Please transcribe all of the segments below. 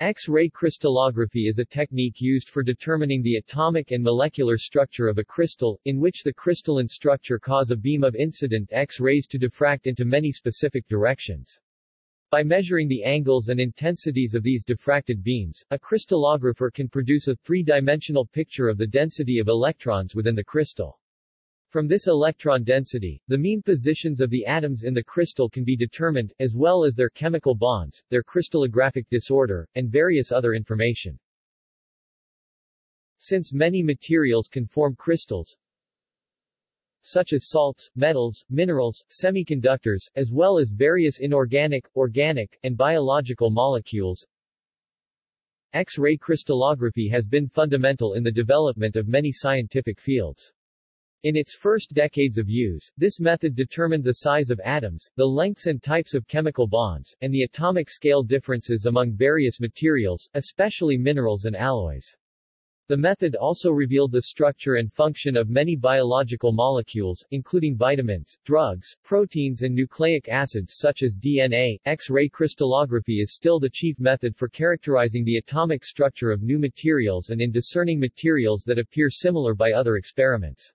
X-ray crystallography is a technique used for determining the atomic and molecular structure of a crystal, in which the crystalline structure cause a beam of incident X-rays to diffract into many specific directions. By measuring the angles and intensities of these diffracted beams, a crystallographer can produce a three-dimensional picture of the density of electrons within the crystal. From this electron density, the mean positions of the atoms in the crystal can be determined, as well as their chemical bonds, their crystallographic disorder, and various other information. Since many materials can form crystals, such as salts, metals, minerals, semiconductors, as well as various inorganic, organic, and biological molecules. X-ray crystallography has been fundamental in the development of many scientific fields. In its first decades of use, this method determined the size of atoms, the lengths and types of chemical bonds, and the atomic scale differences among various materials, especially minerals and alloys. The method also revealed the structure and function of many biological molecules, including vitamins, drugs, proteins and nucleic acids such as DNA. X-ray crystallography is still the chief method for characterizing the atomic structure of new materials and in discerning materials that appear similar by other experiments.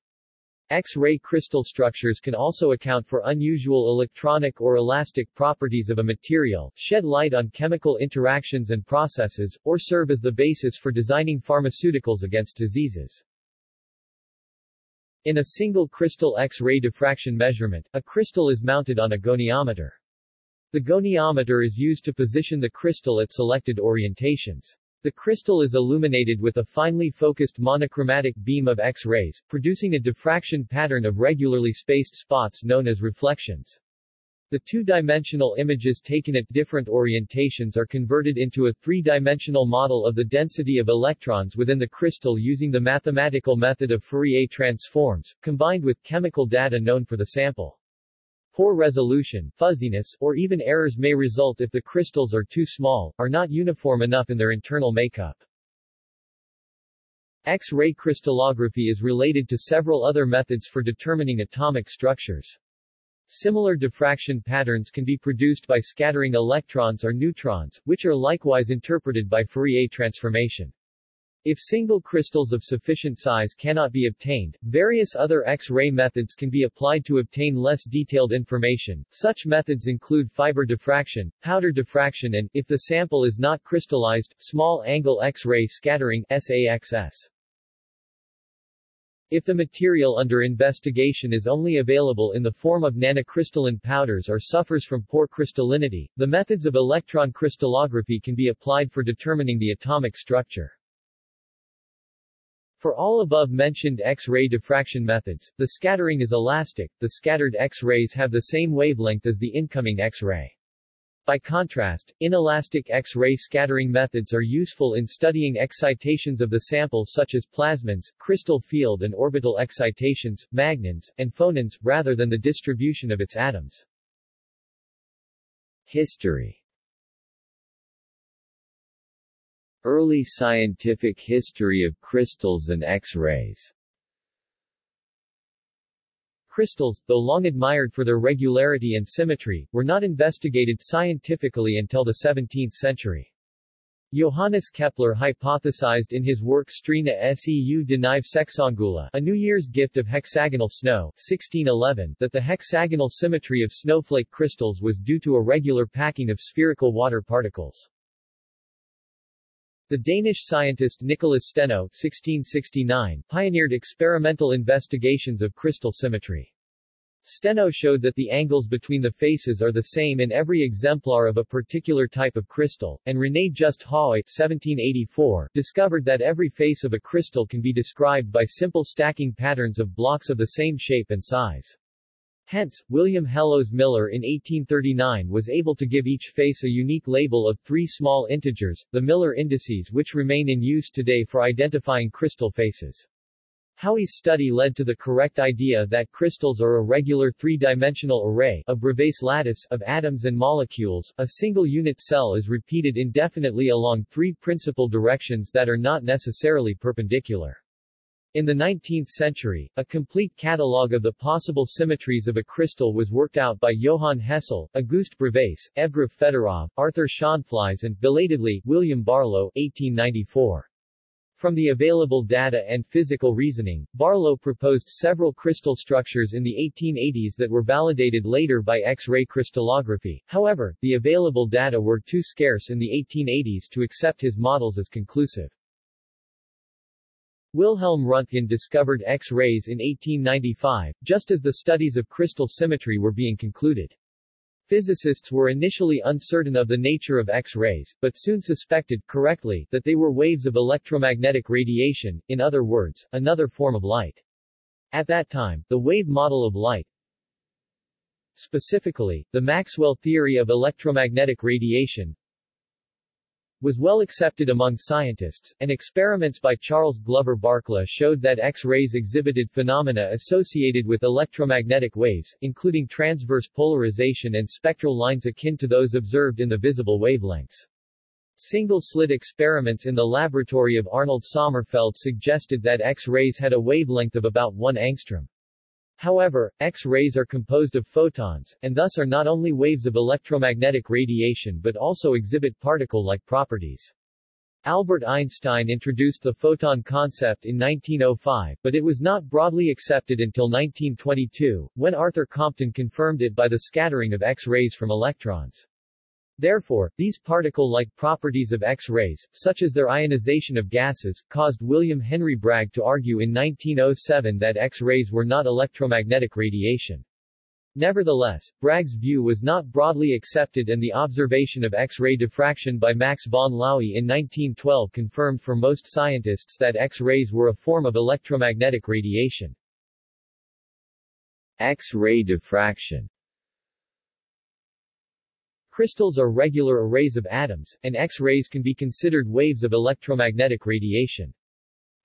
X-ray crystal structures can also account for unusual electronic or elastic properties of a material, shed light on chemical interactions and processes, or serve as the basis for designing pharmaceuticals against diseases. In a single crystal X-ray diffraction measurement, a crystal is mounted on a goniometer. The goniometer is used to position the crystal at selected orientations. The crystal is illuminated with a finely focused monochromatic beam of X-rays, producing a diffraction pattern of regularly spaced spots known as reflections. The two-dimensional images taken at different orientations are converted into a three-dimensional model of the density of electrons within the crystal using the mathematical method of Fourier transforms, combined with chemical data known for the sample. Poor resolution, fuzziness, or even errors may result if the crystals are too small, are not uniform enough in their internal makeup. X-ray crystallography is related to several other methods for determining atomic structures. Similar diffraction patterns can be produced by scattering electrons or neutrons, which are likewise interpreted by Fourier transformation. If single crystals of sufficient size cannot be obtained, various other X-ray methods can be applied to obtain less detailed information. Such methods include fiber diffraction, powder diffraction and, if the sample is not crystallized, small-angle X-ray scattering SAXS. If the material under investigation is only available in the form of nanocrystalline powders or suffers from poor crystallinity, the methods of electron crystallography can be applied for determining the atomic structure. For all above-mentioned X-ray diffraction methods, the scattering is elastic, the scattered X-rays have the same wavelength as the incoming X-ray. By contrast, inelastic X-ray scattering methods are useful in studying excitations of the sample such as plasmons, crystal field and orbital excitations, magnons, and phonons, rather than the distribution of its atoms. History Early scientific history of crystals and X-rays Crystals, though long admired for their regularity and symmetry, were not investigated scientifically until the 17th century. Johannes Kepler hypothesized in his work Strena seu de Nive Sexangula, a New Year's gift of hexagonal snow, 1611, that the hexagonal symmetry of snowflake crystals was due to a regular packing of spherical water particles. The Danish scientist Nicholas Steno 1669 pioneered experimental investigations of crystal symmetry. Steno showed that the angles between the faces are the same in every exemplar of a particular type of crystal, and René Just 1784 discovered that every face of a crystal can be described by simple stacking patterns of blocks of the same shape and size. Hence, William Hallowes Miller in 1839 was able to give each face a unique label of three small integers, the Miller indices which remain in use today for identifying crystal faces. Haüy's study led to the correct idea that crystals are a regular three-dimensional array a Bravais lattice of atoms and molecules. A single unit cell is repeated indefinitely along three principal directions that are not necessarily perpendicular. In the 19th century, a complete catalogue of the possible symmetries of a crystal was worked out by Johann Hessel, Auguste Bravais, Evgraf Fedorov, Arthur Schonflies and, belatedly, William Barlow 1894. From the available data and physical reasoning, Barlow proposed several crystal structures in the 1880s that were validated later by X-ray crystallography. However, the available data were too scarce in the 1880s to accept his models as conclusive. Wilhelm Röntgen discovered X-rays in 1895, just as the studies of crystal symmetry were being concluded. Physicists were initially uncertain of the nature of X-rays, but soon suspected, correctly, that they were waves of electromagnetic radiation, in other words, another form of light. At that time, the wave model of light, specifically, the Maxwell theory of electromagnetic radiation, was well accepted among scientists, and experiments by Charles Glover Barkla showed that X-rays exhibited phenomena associated with electromagnetic waves, including transverse polarization and spectral lines akin to those observed in the visible wavelengths. Single-slit experiments in the laboratory of Arnold Sommerfeld suggested that X-rays had a wavelength of about 1 angstrom. However, X-rays are composed of photons, and thus are not only waves of electromagnetic radiation but also exhibit particle-like properties. Albert Einstein introduced the photon concept in 1905, but it was not broadly accepted until 1922, when Arthur Compton confirmed it by the scattering of X-rays from electrons. Therefore, these particle-like properties of X-rays, such as their ionization of gases, caused William Henry Bragg to argue in 1907 that X-rays were not electromagnetic radiation. Nevertheless, Bragg's view was not broadly accepted and the observation of X-ray diffraction by Max von Laue in 1912 confirmed for most scientists that X-rays were a form of electromagnetic radiation. X-ray diffraction Crystals are regular arrays of atoms, and X-rays can be considered waves of electromagnetic radiation.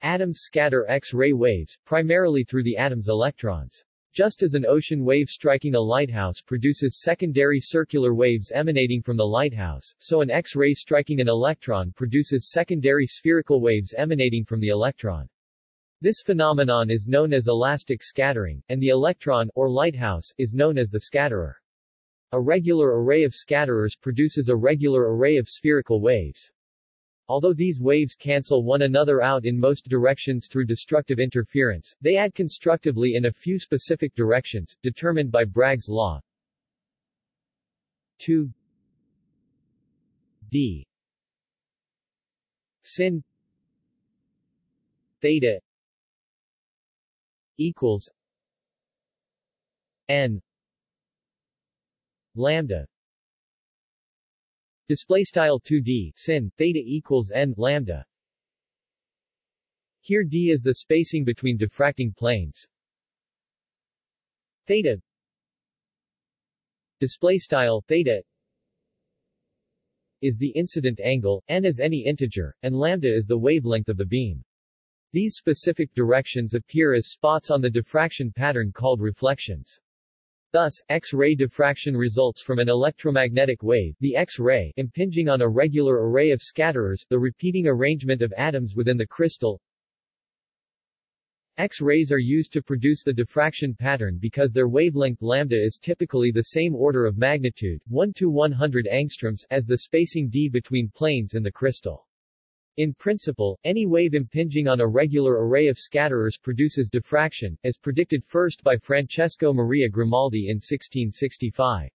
Atoms scatter X-ray waves, primarily through the atom's electrons. Just as an ocean wave striking a lighthouse produces secondary circular waves emanating from the lighthouse, so an X-ray striking an electron produces secondary spherical waves emanating from the electron. This phenomenon is known as elastic scattering, and the electron, or lighthouse, is known as the scatterer. A regular array of scatterers produces a regular array of spherical waves. Although these waves cancel one another out in most directions through destructive interference, they add constructively in a few specific directions, determined by Bragg's law. 2 d. Sin. Theta. Equals. N lambda display style 2d sin theta equals n lambda here d is the spacing between diffracting planes theta display style theta is the incident angle, n is any integer, and lambda is the wavelength of the beam. These specific directions appear as spots on the diffraction pattern called reflections. Thus, X-ray diffraction results from an electromagnetic wave, the X-ray, impinging on a regular array of scatterers, the repeating arrangement of atoms within the crystal. X-rays are used to produce the diffraction pattern because their wavelength lambda is typically the same order of magnitude, 1 to 100 angstroms, as the spacing d between planes in the crystal. In principle, any wave impinging on a regular array of scatterers produces diffraction, as predicted first by Francesco Maria Grimaldi in 1665.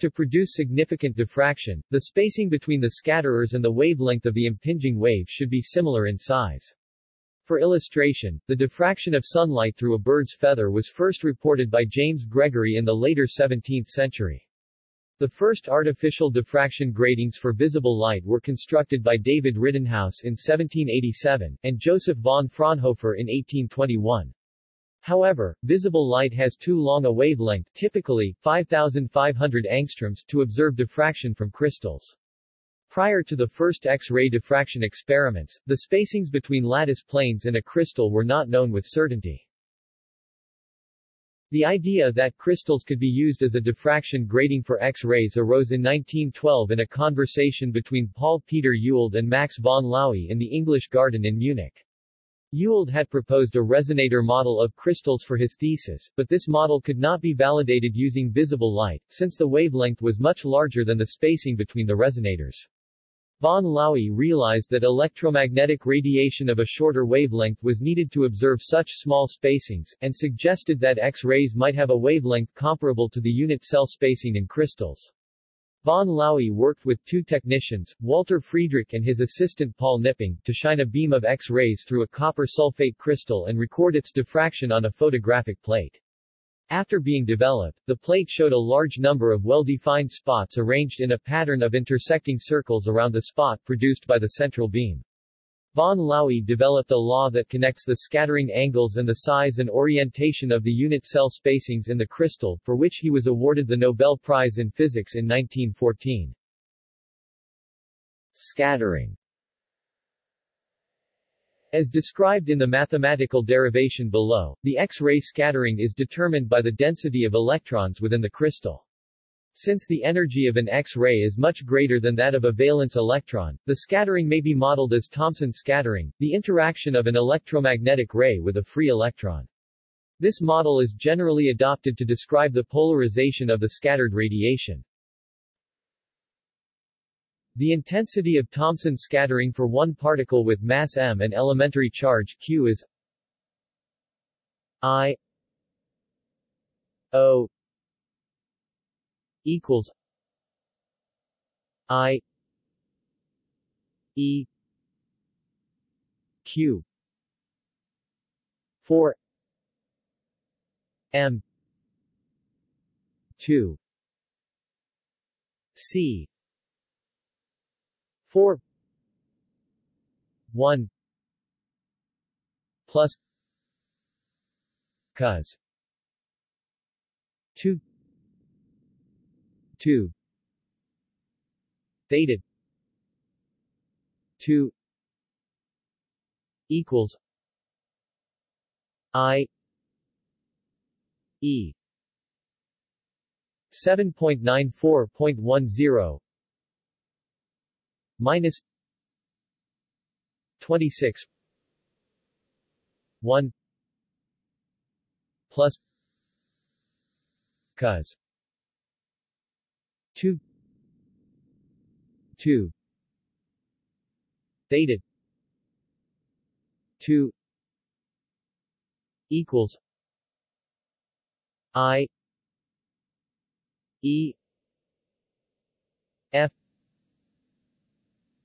To produce significant diffraction, the spacing between the scatterers and the wavelength of the impinging wave should be similar in size. For illustration, the diffraction of sunlight through a bird's feather was first reported by James Gregory in the later 17th century. The first artificial diffraction gratings for visible light were constructed by David Rittenhouse in 1787, and Joseph von Fraunhofer in 1821. However, visible light has too long a wavelength typically, 5,500 angstroms to observe diffraction from crystals. Prior to the first X-ray diffraction experiments, the spacings between lattice planes in a crystal were not known with certainty. The idea that crystals could be used as a diffraction grating for X-rays arose in 1912 in a conversation between Paul Peter Ewald and Max von Laue in the English Garden in Munich. Ewald had proposed a resonator model of crystals for his thesis, but this model could not be validated using visible light, since the wavelength was much larger than the spacing between the resonators. Von Laue realized that electromagnetic radiation of a shorter wavelength was needed to observe such small spacings, and suggested that X-rays might have a wavelength comparable to the unit cell spacing in crystals. Von Laue worked with two technicians, Walter Friedrich and his assistant Paul Knipping, to shine a beam of X-rays through a copper sulfate crystal and record its diffraction on a photographic plate. After being developed, the plate showed a large number of well-defined spots arranged in a pattern of intersecting circles around the spot produced by the central beam. Von Laue developed a law that connects the scattering angles and the size and orientation of the unit cell spacings in the crystal, for which he was awarded the Nobel Prize in Physics in 1914. Scattering as described in the mathematical derivation below, the X-ray scattering is determined by the density of electrons within the crystal. Since the energy of an X-ray is much greater than that of a valence electron, the scattering may be modeled as Thomson scattering, the interaction of an electromagnetic ray with a free electron. This model is generally adopted to describe the polarization of the scattered radiation. The intensity of Thomson scattering for one particle with mass m and elementary charge q is I O equals I E Q 4 M 2 C 4 1 plus cos 2 2 theta 2 equals i e 7.94.10 minus 26 1 plus cos 2 2 theta 2 equals i e f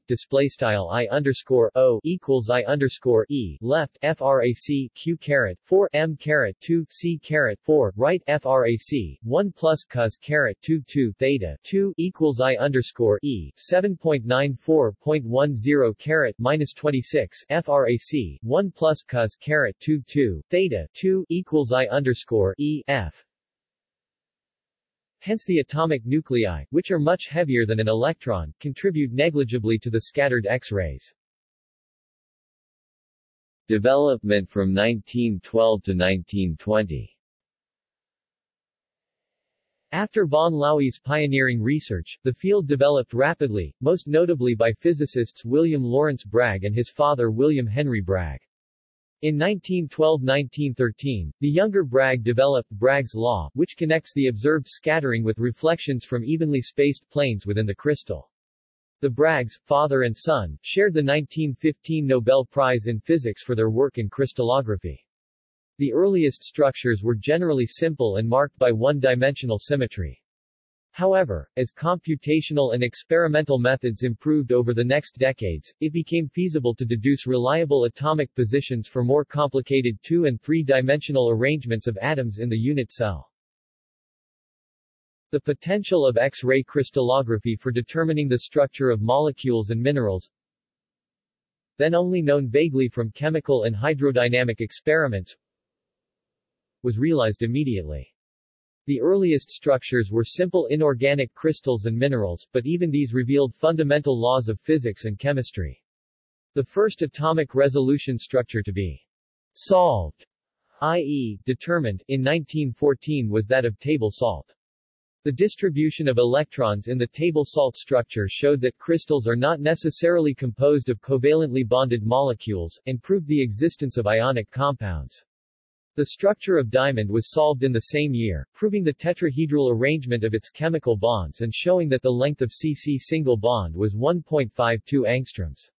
display style i underscore o equals i underscore e left frac q caret 4 m caret 2 c caret 4 right frac 1 plus cos caret 2 2 theta 2 equals i underscore e 7.94.10 caret minus 26 frac 1 plus cos caret 2 2 theta 2 equals i underscore e f Hence the atomic nuclei, which are much heavier than an electron, contribute negligibly to the scattered X-rays. Development from 1912 to 1920 After von Laue's pioneering research, the field developed rapidly, most notably by physicists William Lawrence Bragg and his father William Henry Bragg. In 1912–1913, the younger Bragg developed Bragg's law, which connects the observed scattering with reflections from evenly spaced planes within the crystal. The Braggs, father and son, shared the 1915 Nobel Prize in Physics for their work in crystallography. The earliest structures were generally simple and marked by one-dimensional symmetry. However, as computational and experimental methods improved over the next decades, it became feasible to deduce reliable atomic positions for more complicated two- and three-dimensional arrangements of atoms in the unit cell. The potential of X-ray crystallography for determining the structure of molecules and minerals, then only known vaguely from chemical and hydrodynamic experiments, was realized immediately. The earliest structures were simple inorganic crystals and minerals, but even these revealed fundamental laws of physics and chemistry. The first atomic resolution structure to be solved, i.e., determined, in 1914 was that of table salt. The distribution of electrons in the table salt structure showed that crystals are not necessarily composed of covalently bonded molecules, and proved the existence of ionic compounds. The structure of diamond was solved in the same year, proving the tetrahedral arrangement of its chemical bonds and showing that the length of CC single bond was 1.52 angstroms.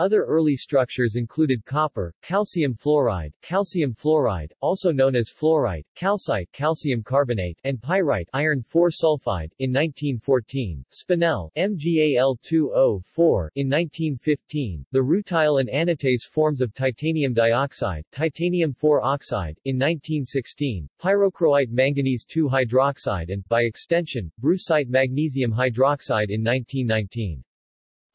Other early structures included copper, calcium fluoride, calcium fluoride, also known as fluorite, calcite, calcium carbonate, and pyrite, iron 4 sulfide, in 1914, spinel, MgAl2O4, in 1915, the rutile and anatase forms of titanium dioxide, titanium 4 oxide, in 1916, pyrochroite manganese 2 hydroxide and, by extension, brucite magnesium hydroxide in 1919.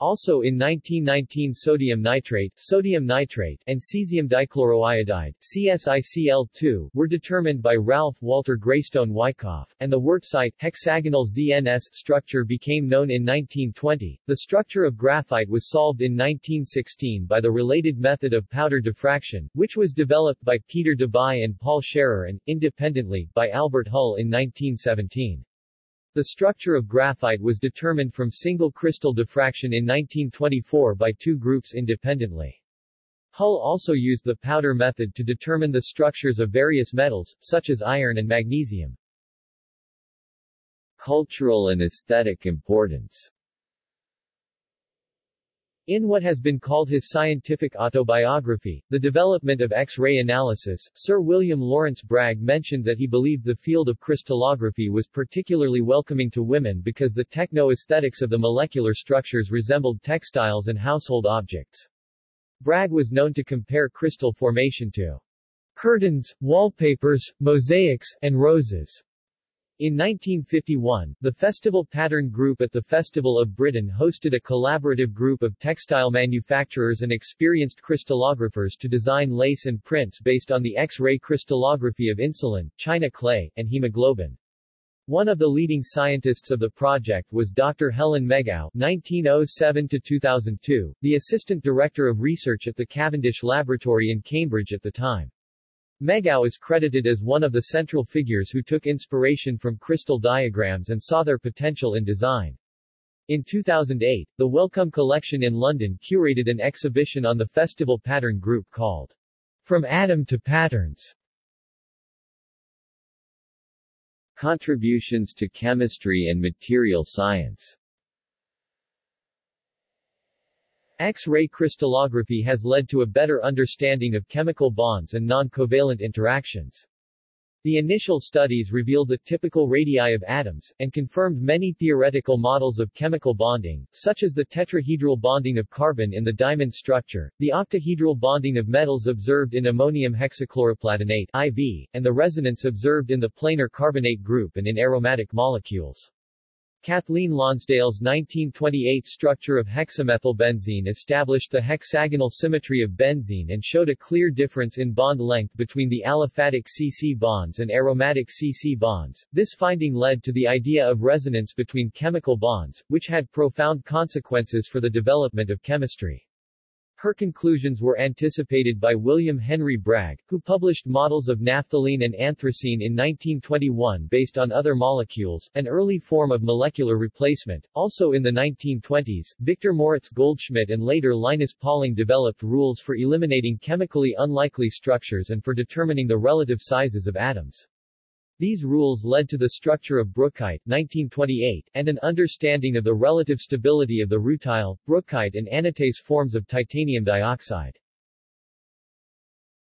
Also in 1919 sodium nitrate, sodium nitrate and cesium dichloroiodide CSICl2 were determined by Ralph Walter Graystone Wyckoff, and the wurtzite hexagonal ZNS structure became known in 1920. The structure of graphite was solved in 1916 by the related method of powder diffraction, which was developed by Peter Debye and Paul Scherrer and, independently, by Albert Hull in 1917. The structure of graphite was determined from single crystal diffraction in 1924 by two groups independently. Hull also used the powder method to determine the structures of various metals, such as iron and magnesium. Cultural and aesthetic importance in what has been called his scientific autobiography, The Development of X-ray Analysis, Sir William Lawrence Bragg mentioned that he believed the field of crystallography was particularly welcoming to women because the techno-aesthetics of the molecular structures resembled textiles and household objects. Bragg was known to compare crystal formation to curtains, wallpapers, mosaics, and roses. In 1951, the Festival Pattern Group at the Festival of Britain hosted a collaborative group of textile manufacturers and experienced crystallographers to design lace and prints based on the X-ray crystallography of insulin, china clay, and hemoglobin. One of the leading scientists of the project was Dr. Helen Megaw (1907–2002), the assistant director of research at the Cavendish Laboratory in Cambridge at the time. Megaw is credited as one of the central figures who took inspiration from crystal diagrams and saw their potential in design. In 2008, the Wellcome Collection in London curated an exhibition on the festival pattern group called From Atom to Patterns. Contributions to chemistry and material science X-ray crystallography has led to a better understanding of chemical bonds and non-covalent interactions. The initial studies revealed the typical radii of atoms, and confirmed many theoretical models of chemical bonding, such as the tetrahedral bonding of carbon in the diamond structure, the octahedral bonding of metals observed in ammonium hexachloroplatinate IV, and the resonance observed in the planar carbonate group and in aromatic molecules. Kathleen Lonsdale's 1928 structure of hexamethylbenzene established the hexagonal symmetry of benzene and showed a clear difference in bond length between the aliphatic CC bonds and aromatic CC bonds. This finding led to the idea of resonance between chemical bonds, which had profound consequences for the development of chemistry. Her conclusions were anticipated by William Henry Bragg, who published models of naphthalene and anthracene in 1921 based on other molecules, an early form of molecular replacement. Also in the 1920s, Victor Moritz Goldschmidt and later Linus Pauling developed rules for eliminating chemically unlikely structures and for determining the relative sizes of atoms. These rules led to the structure of brookite 1928, and an understanding of the relative stability of the rutile, brookite and anatase forms of titanium dioxide.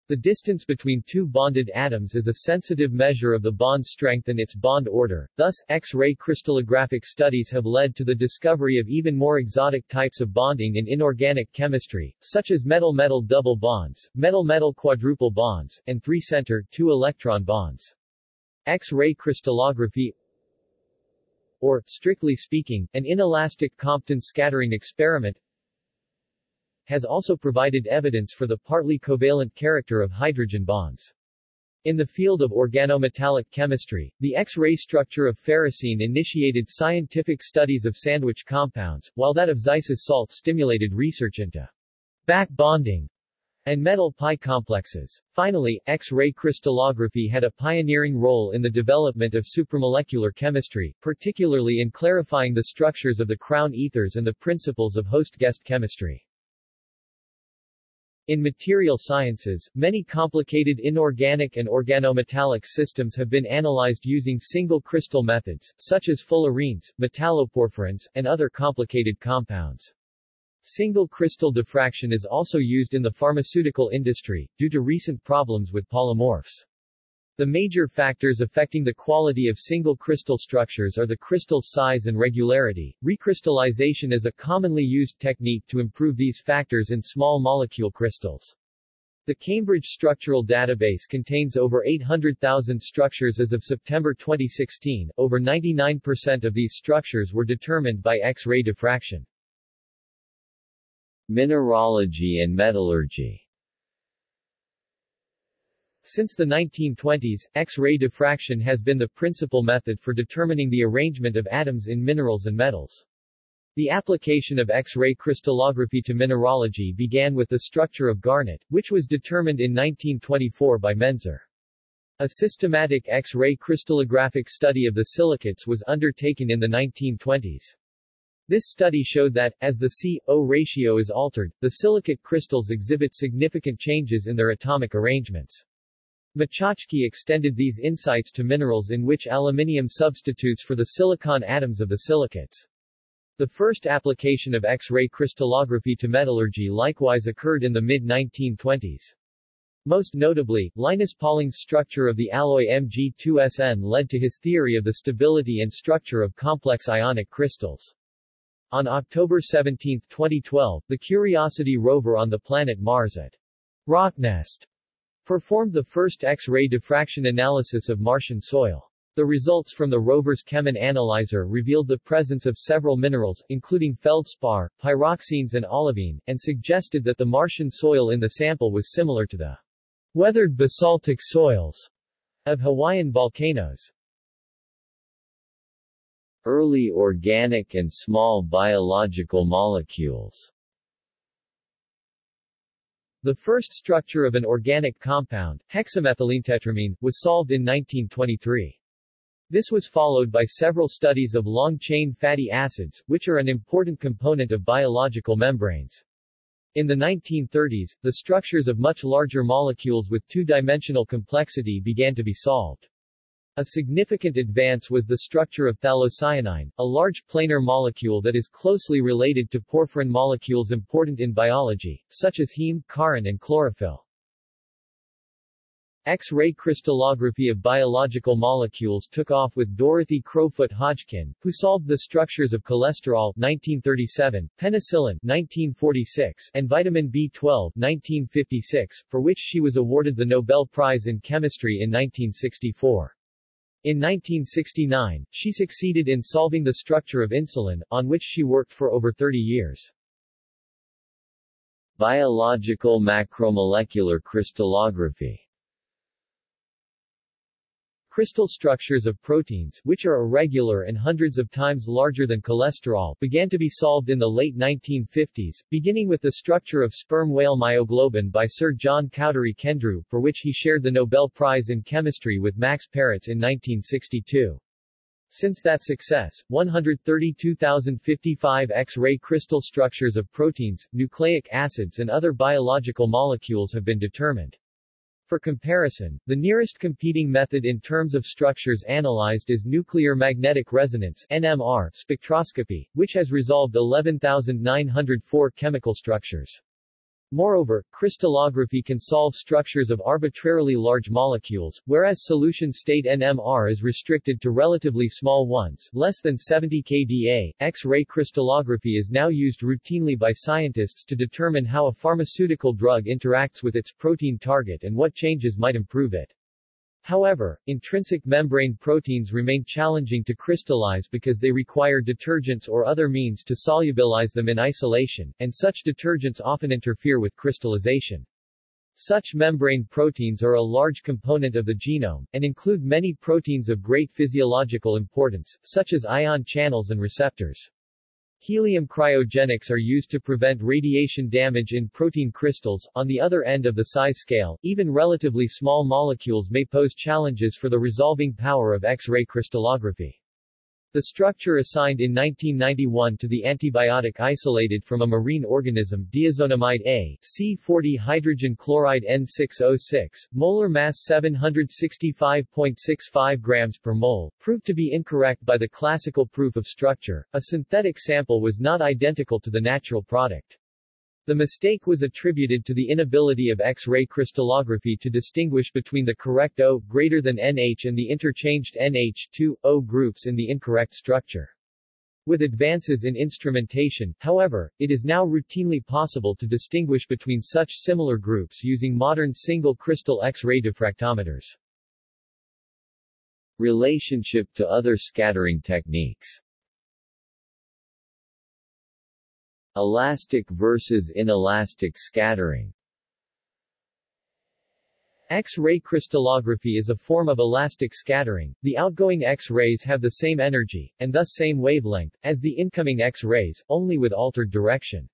The distance between two bonded atoms is a sensitive measure of the bond strength and its bond order, thus, X-ray crystallographic studies have led to the discovery of even more exotic types of bonding in inorganic chemistry, such as metal-metal double bonds, metal-metal quadruple bonds, and three-center, two-electron bonds. X-ray crystallography or, strictly speaking, an inelastic Compton scattering experiment has also provided evidence for the partly covalent character of hydrogen bonds. In the field of organometallic chemistry, the X-ray structure of ferrocene initiated scientific studies of sandwich compounds, while that of Zeise's salt stimulated research into back bonding and metal pi complexes. Finally, X-ray crystallography had a pioneering role in the development of supramolecular chemistry, particularly in clarifying the structures of the crown ethers and the principles of host-guest chemistry. In material sciences, many complicated inorganic and organometallic systems have been analyzed using single crystal methods, such as fullerenes, metalloporphyrins, and other complicated compounds. Single crystal diffraction is also used in the pharmaceutical industry, due to recent problems with polymorphs. The major factors affecting the quality of single crystal structures are the crystal size and regularity. Recrystallization is a commonly used technique to improve these factors in small molecule crystals. The Cambridge Structural Database contains over 800,000 structures as of September 2016. Over 99% of these structures were determined by X-ray diffraction. Mineralogy and metallurgy Since the 1920s, X-ray diffraction has been the principal method for determining the arrangement of atoms in minerals and metals. The application of X-ray crystallography to mineralogy began with the structure of garnet, which was determined in 1924 by Menzer. A systematic X-ray crystallographic study of the silicates was undertaken in the 1920s. This study showed that, as the C-O ratio is altered, the silicate crystals exhibit significant changes in their atomic arrangements. Machatschki extended these insights to minerals in which aluminium substitutes for the silicon atoms of the silicates. The first application of X-ray crystallography to metallurgy likewise occurred in the mid-1920s. Most notably, Linus Pauling's structure of the alloy Mg2Sn led to his theory of the stability and structure of complex ionic crystals. On October 17, 2012, the Curiosity rover on the planet Mars at Rocknest performed the first X-ray diffraction analysis of Martian soil. The results from the rover's Chemin analyzer revealed the presence of several minerals, including feldspar, pyroxenes and olivine, and suggested that the Martian soil in the sample was similar to the weathered basaltic soils of Hawaiian volcanoes. Early organic and small biological molecules The first structure of an organic compound, hexamethylenetetramine, was solved in 1923. This was followed by several studies of long-chain fatty acids, which are an important component of biological membranes. In the 1930s, the structures of much larger molecules with two-dimensional complexity began to be solved. A significant advance was the structure of phthalocyanine, a large planar molecule that is closely related to porphyrin molecules important in biology, such as heme, corrin and chlorophyll. X-ray crystallography of biological molecules took off with Dorothy Crowfoot Hodgkin, who solved the structures of cholesterol 1937, penicillin 1946, and vitamin B12 1956, for which she was awarded the Nobel Prize in Chemistry in 1964. In 1969, she succeeded in solving the structure of insulin, on which she worked for over 30 years. Biological macromolecular crystallography Crystal structures of proteins, which are irregular and hundreds of times larger than cholesterol, began to be solved in the late 1950s, beginning with the structure of sperm whale myoglobin by Sir John Cowdery Kendrew, for which he shared the Nobel Prize in Chemistry with Max Perutz in 1962. Since that success, 132,055 X-ray crystal structures of proteins, nucleic acids and other biological molecules have been determined. For comparison, the nearest competing method in terms of structures analyzed is nuclear magnetic resonance NMR spectroscopy, which has resolved 11,904 chemical structures. Moreover, crystallography can solve structures of arbitrarily large molecules, whereas solution state NMR is restricted to relatively small ones, less than 70 kDa. X-ray crystallography is now used routinely by scientists to determine how a pharmaceutical drug interacts with its protein target and what changes might improve it. However, intrinsic membrane proteins remain challenging to crystallize because they require detergents or other means to solubilize them in isolation, and such detergents often interfere with crystallization. Such membrane proteins are a large component of the genome, and include many proteins of great physiological importance, such as ion channels and receptors. Helium cryogenics are used to prevent radiation damage in protein crystals. On the other end of the size scale, even relatively small molecules may pose challenges for the resolving power of X-ray crystallography. The structure assigned in 1991 to the antibiotic isolated from a marine organism diazonamide A, C40 hydrogen chloride N606, molar mass 765.65 grams per mole, proved to be incorrect by the classical proof of structure. A synthetic sample was not identical to the natural product. The mistake was attributed to the inability of X-ray crystallography to distinguish between the correct O greater than NH and the interchanged NH2O groups in the incorrect structure. With advances in instrumentation, however, it is now routinely possible to distinguish between such similar groups using modern single crystal X-ray diffractometers. Relationship to other scattering techniques Elastic versus inelastic scattering X-ray crystallography is a form of elastic scattering. The outgoing X-rays have the same energy, and thus same wavelength, as the incoming X-rays, only with altered direction.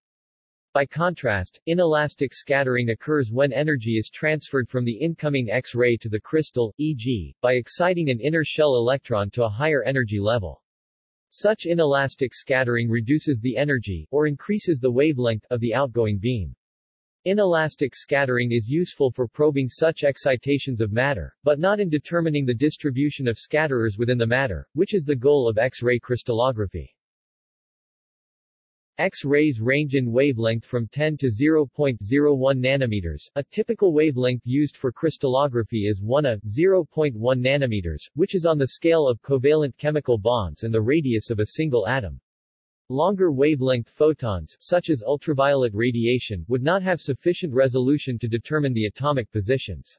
By contrast, inelastic scattering occurs when energy is transferred from the incoming X-ray to the crystal, e.g., by exciting an inner shell electron to a higher energy level. Such inelastic scattering reduces the energy, or increases the wavelength, of the outgoing beam. Inelastic scattering is useful for probing such excitations of matter, but not in determining the distribution of scatterers within the matter, which is the goal of X-ray crystallography. X-rays range in wavelength from 10 to 0.01 nanometers. A typical wavelength used for crystallography is 1 a 0.1 nanometers, which is on the scale of covalent chemical bonds and the radius of a single atom. Longer wavelength photons, such as ultraviolet radiation, would not have sufficient resolution to determine the atomic positions.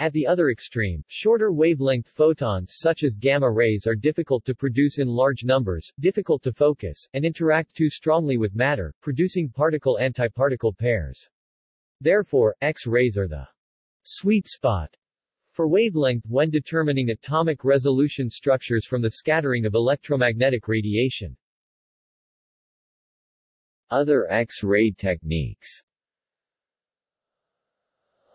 At the other extreme, shorter wavelength photons such as gamma rays are difficult to produce in large numbers, difficult to focus, and interact too strongly with matter, producing particle-antiparticle pairs. Therefore, X-rays are the sweet spot for wavelength when determining atomic resolution structures from the scattering of electromagnetic radiation. Other X-ray techniques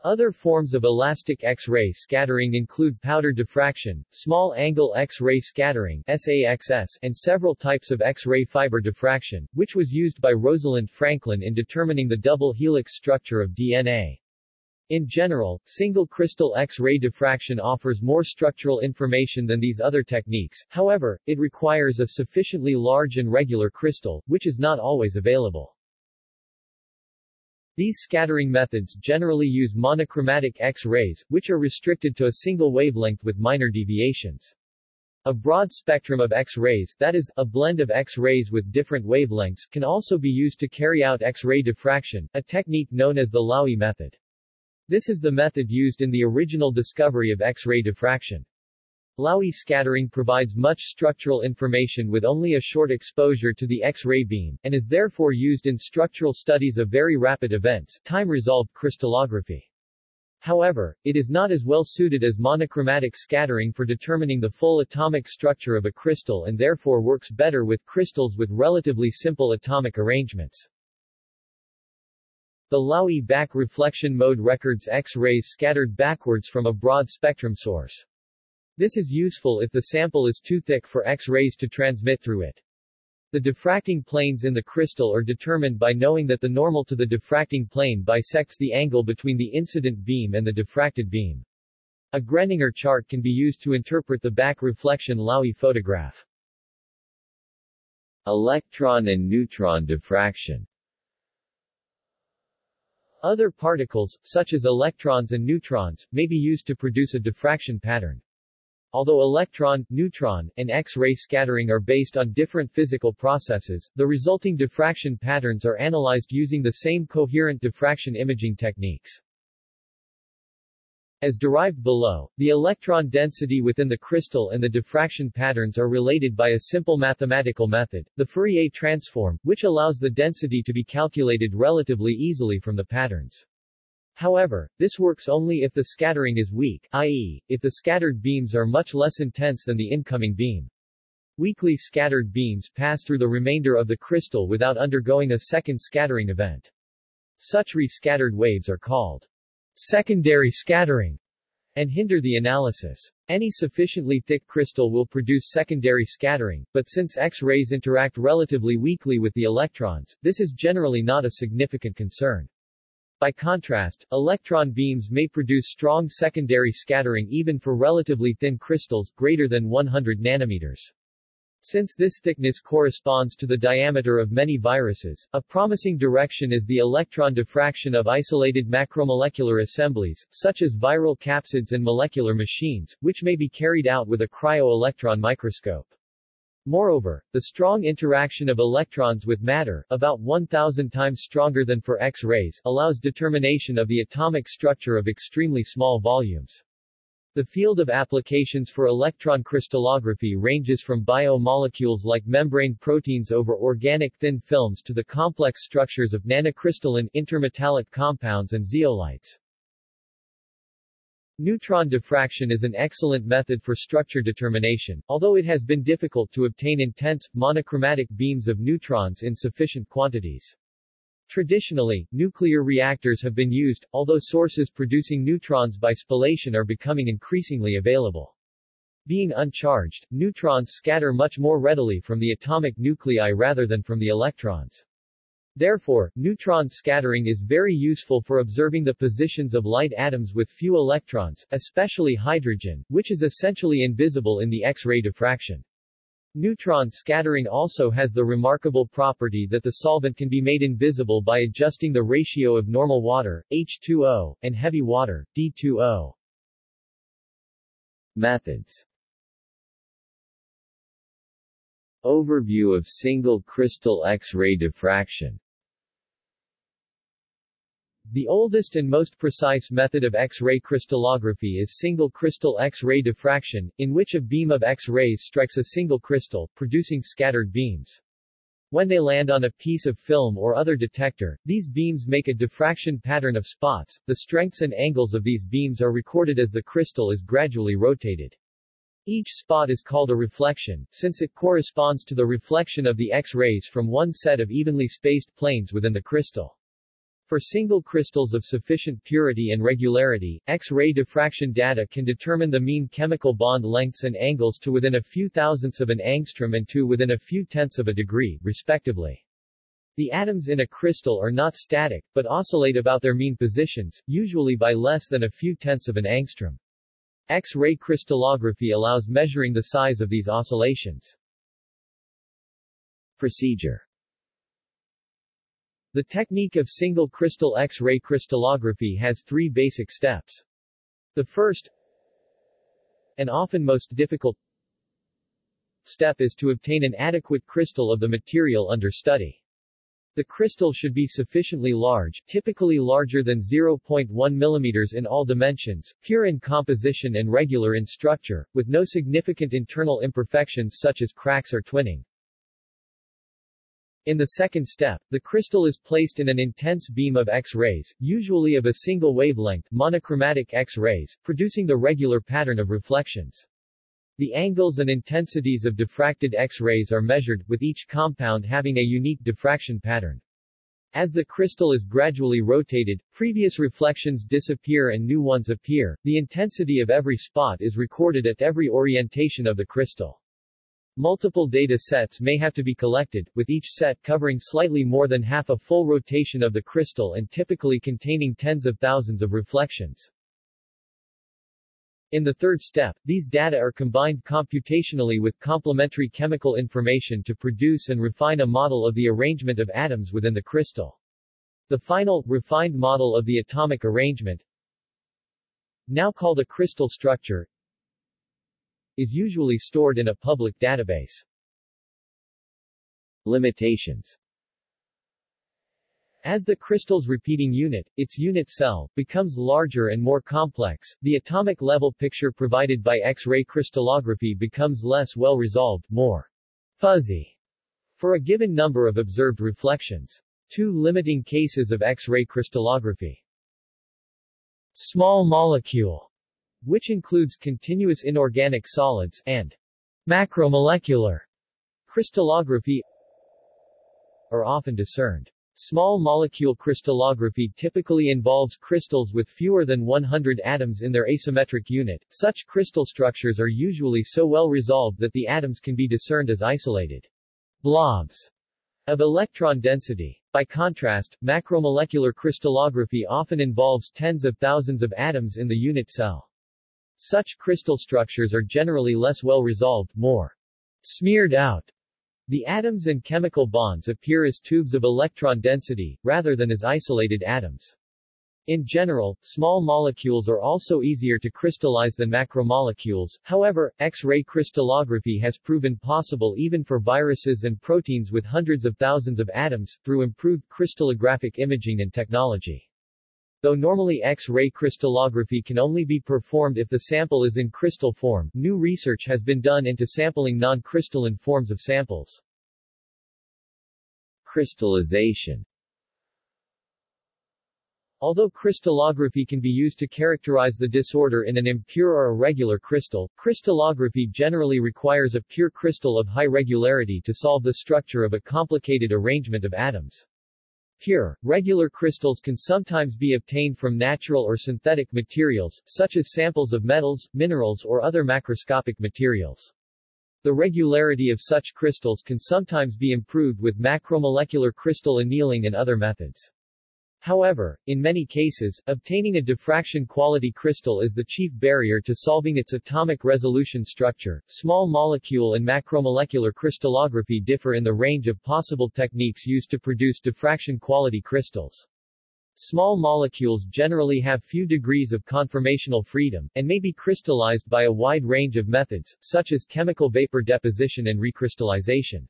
other forms of elastic X-ray scattering include powder diffraction, small-angle X-ray scattering SAXS, and several types of X-ray fiber diffraction, which was used by Rosalind Franklin in determining the double helix structure of DNA. In general, single crystal X-ray diffraction offers more structural information than these other techniques, however, it requires a sufficiently large and regular crystal, which is not always available. These scattering methods generally use monochromatic X-rays, which are restricted to a single wavelength with minor deviations. A broad spectrum of X-rays, that is, a blend of X-rays with different wavelengths, can also be used to carry out X-ray diffraction, a technique known as the Laue method. This is the method used in the original discovery of X-ray diffraction. Laue scattering provides much structural information with only a short exposure to the X-ray beam, and is therefore used in structural studies of very rapid events time-resolved crystallography. However, it is not as well suited as monochromatic scattering for determining the full atomic structure of a crystal and therefore works better with crystals with relatively simple atomic arrangements. The Laue back reflection mode records X-rays scattered backwards from a broad spectrum source. This is useful if the sample is too thick for X-rays to transmit through it. The diffracting planes in the crystal are determined by knowing that the normal to the diffracting plane bisects the angle between the incident beam and the diffracted beam. A Greninger chart can be used to interpret the back reflection Laue photograph. Electron and neutron diffraction Other particles, such as electrons and neutrons, may be used to produce a diffraction pattern. Although electron, neutron, and X-ray scattering are based on different physical processes, the resulting diffraction patterns are analyzed using the same coherent diffraction imaging techniques. As derived below, the electron density within the crystal and the diffraction patterns are related by a simple mathematical method, the Fourier transform, which allows the density to be calculated relatively easily from the patterns. However, this works only if the scattering is weak, i.e., if the scattered beams are much less intense than the incoming beam. Weakly scattered beams pass through the remainder of the crystal without undergoing a second scattering event. Such re-scattered waves are called secondary scattering and hinder the analysis. Any sufficiently thick crystal will produce secondary scattering, but since X-rays interact relatively weakly with the electrons, this is generally not a significant concern. By contrast, electron beams may produce strong secondary scattering even for relatively thin crystals, greater than 100 nanometers. Since this thickness corresponds to the diameter of many viruses, a promising direction is the electron diffraction of isolated macromolecular assemblies, such as viral capsids and molecular machines, which may be carried out with a cryo-electron microscope. Moreover, the strong interaction of electrons with matter, about 1,000 times stronger than for X-rays, allows determination of the atomic structure of extremely small volumes. The field of applications for electron crystallography ranges from biomolecules like membrane proteins over organic thin films to the complex structures of nanocrystalline intermetallic compounds and zeolites. Neutron diffraction is an excellent method for structure determination, although it has been difficult to obtain intense, monochromatic beams of neutrons in sufficient quantities. Traditionally, nuclear reactors have been used, although sources producing neutrons by spallation are becoming increasingly available. Being uncharged, neutrons scatter much more readily from the atomic nuclei rather than from the electrons. Therefore, neutron scattering is very useful for observing the positions of light atoms with few electrons, especially hydrogen, which is essentially invisible in the X-ray diffraction. Neutron scattering also has the remarkable property that the solvent can be made invisible by adjusting the ratio of normal water, H2O, and heavy water, D2O. Methods Overview of single crystal X-ray diffraction the oldest and most precise method of X-ray crystallography is single crystal X-ray diffraction, in which a beam of X-rays strikes a single crystal, producing scattered beams. When they land on a piece of film or other detector, these beams make a diffraction pattern of spots. The strengths and angles of these beams are recorded as the crystal is gradually rotated. Each spot is called a reflection, since it corresponds to the reflection of the X-rays from one set of evenly spaced planes within the crystal. For single crystals of sufficient purity and regularity, X-ray diffraction data can determine the mean chemical bond lengths and angles to within a few thousandths of an angstrom and to within a few tenths of a degree, respectively. The atoms in a crystal are not static, but oscillate about their mean positions, usually by less than a few tenths of an angstrom. X-ray crystallography allows measuring the size of these oscillations. Procedure the technique of single crystal X-ray crystallography has three basic steps. The first, and often most difficult, step is to obtain an adequate crystal of the material under study. The crystal should be sufficiently large, typically larger than 0.1 mm in all dimensions, pure in composition and regular in structure, with no significant internal imperfections such as cracks or twinning. In the second step, the crystal is placed in an intense beam of X-rays, usually of a single wavelength monochromatic X-rays, producing the regular pattern of reflections. The angles and intensities of diffracted X-rays are measured, with each compound having a unique diffraction pattern. As the crystal is gradually rotated, previous reflections disappear and new ones appear. The intensity of every spot is recorded at every orientation of the crystal. Multiple data sets may have to be collected, with each set covering slightly more than half a full rotation of the crystal and typically containing tens of thousands of reflections. In the third step, these data are combined computationally with complementary chemical information to produce and refine a model of the arrangement of atoms within the crystal. The final, refined model of the atomic arrangement, now called a crystal structure, is usually stored in a public database. Limitations as the crystal's repeating unit, its unit cell, becomes larger and more complex, the atomic level picture provided by X-ray crystallography becomes less well resolved, more fuzzy, for a given number of observed reflections. Two limiting cases of X-ray crystallography. Small molecule which includes continuous inorganic solids, and Macromolecular crystallography are often discerned. Small molecule crystallography typically involves crystals with fewer than 100 atoms in their asymmetric unit. Such crystal structures are usually so well resolved that the atoms can be discerned as isolated blobs of electron density. By contrast, macromolecular crystallography often involves tens of thousands of atoms in the unit cell. Such crystal structures are generally less well resolved, more smeared out, the atoms and chemical bonds appear as tubes of electron density, rather than as isolated atoms. In general, small molecules are also easier to crystallize than macromolecules, however, X-ray crystallography has proven possible even for viruses and proteins with hundreds of thousands of atoms, through improved crystallographic imaging and technology. Though normally X-ray crystallography can only be performed if the sample is in crystal form, new research has been done into sampling non-crystalline forms of samples. Crystallization Although crystallography can be used to characterize the disorder in an impure or irregular crystal, crystallography generally requires a pure crystal of high regularity to solve the structure of a complicated arrangement of atoms. Pure, regular crystals can sometimes be obtained from natural or synthetic materials, such as samples of metals, minerals or other macroscopic materials. The regularity of such crystals can sometimes be improved with macromolecular crystal annealing and other methods. However, in many cases, obtaining a diffraction quality crystal is the chief barrier to solving its atomic resolution structure. Small molecule and macromolecular crystallography differ in the range of possible techniques used to produce diffraction quality crystals. Small molecules generally have few degrees of conformational freedom, and may be crystallized by a wide range of methods, such as chemical vapor deposition and recrystallization.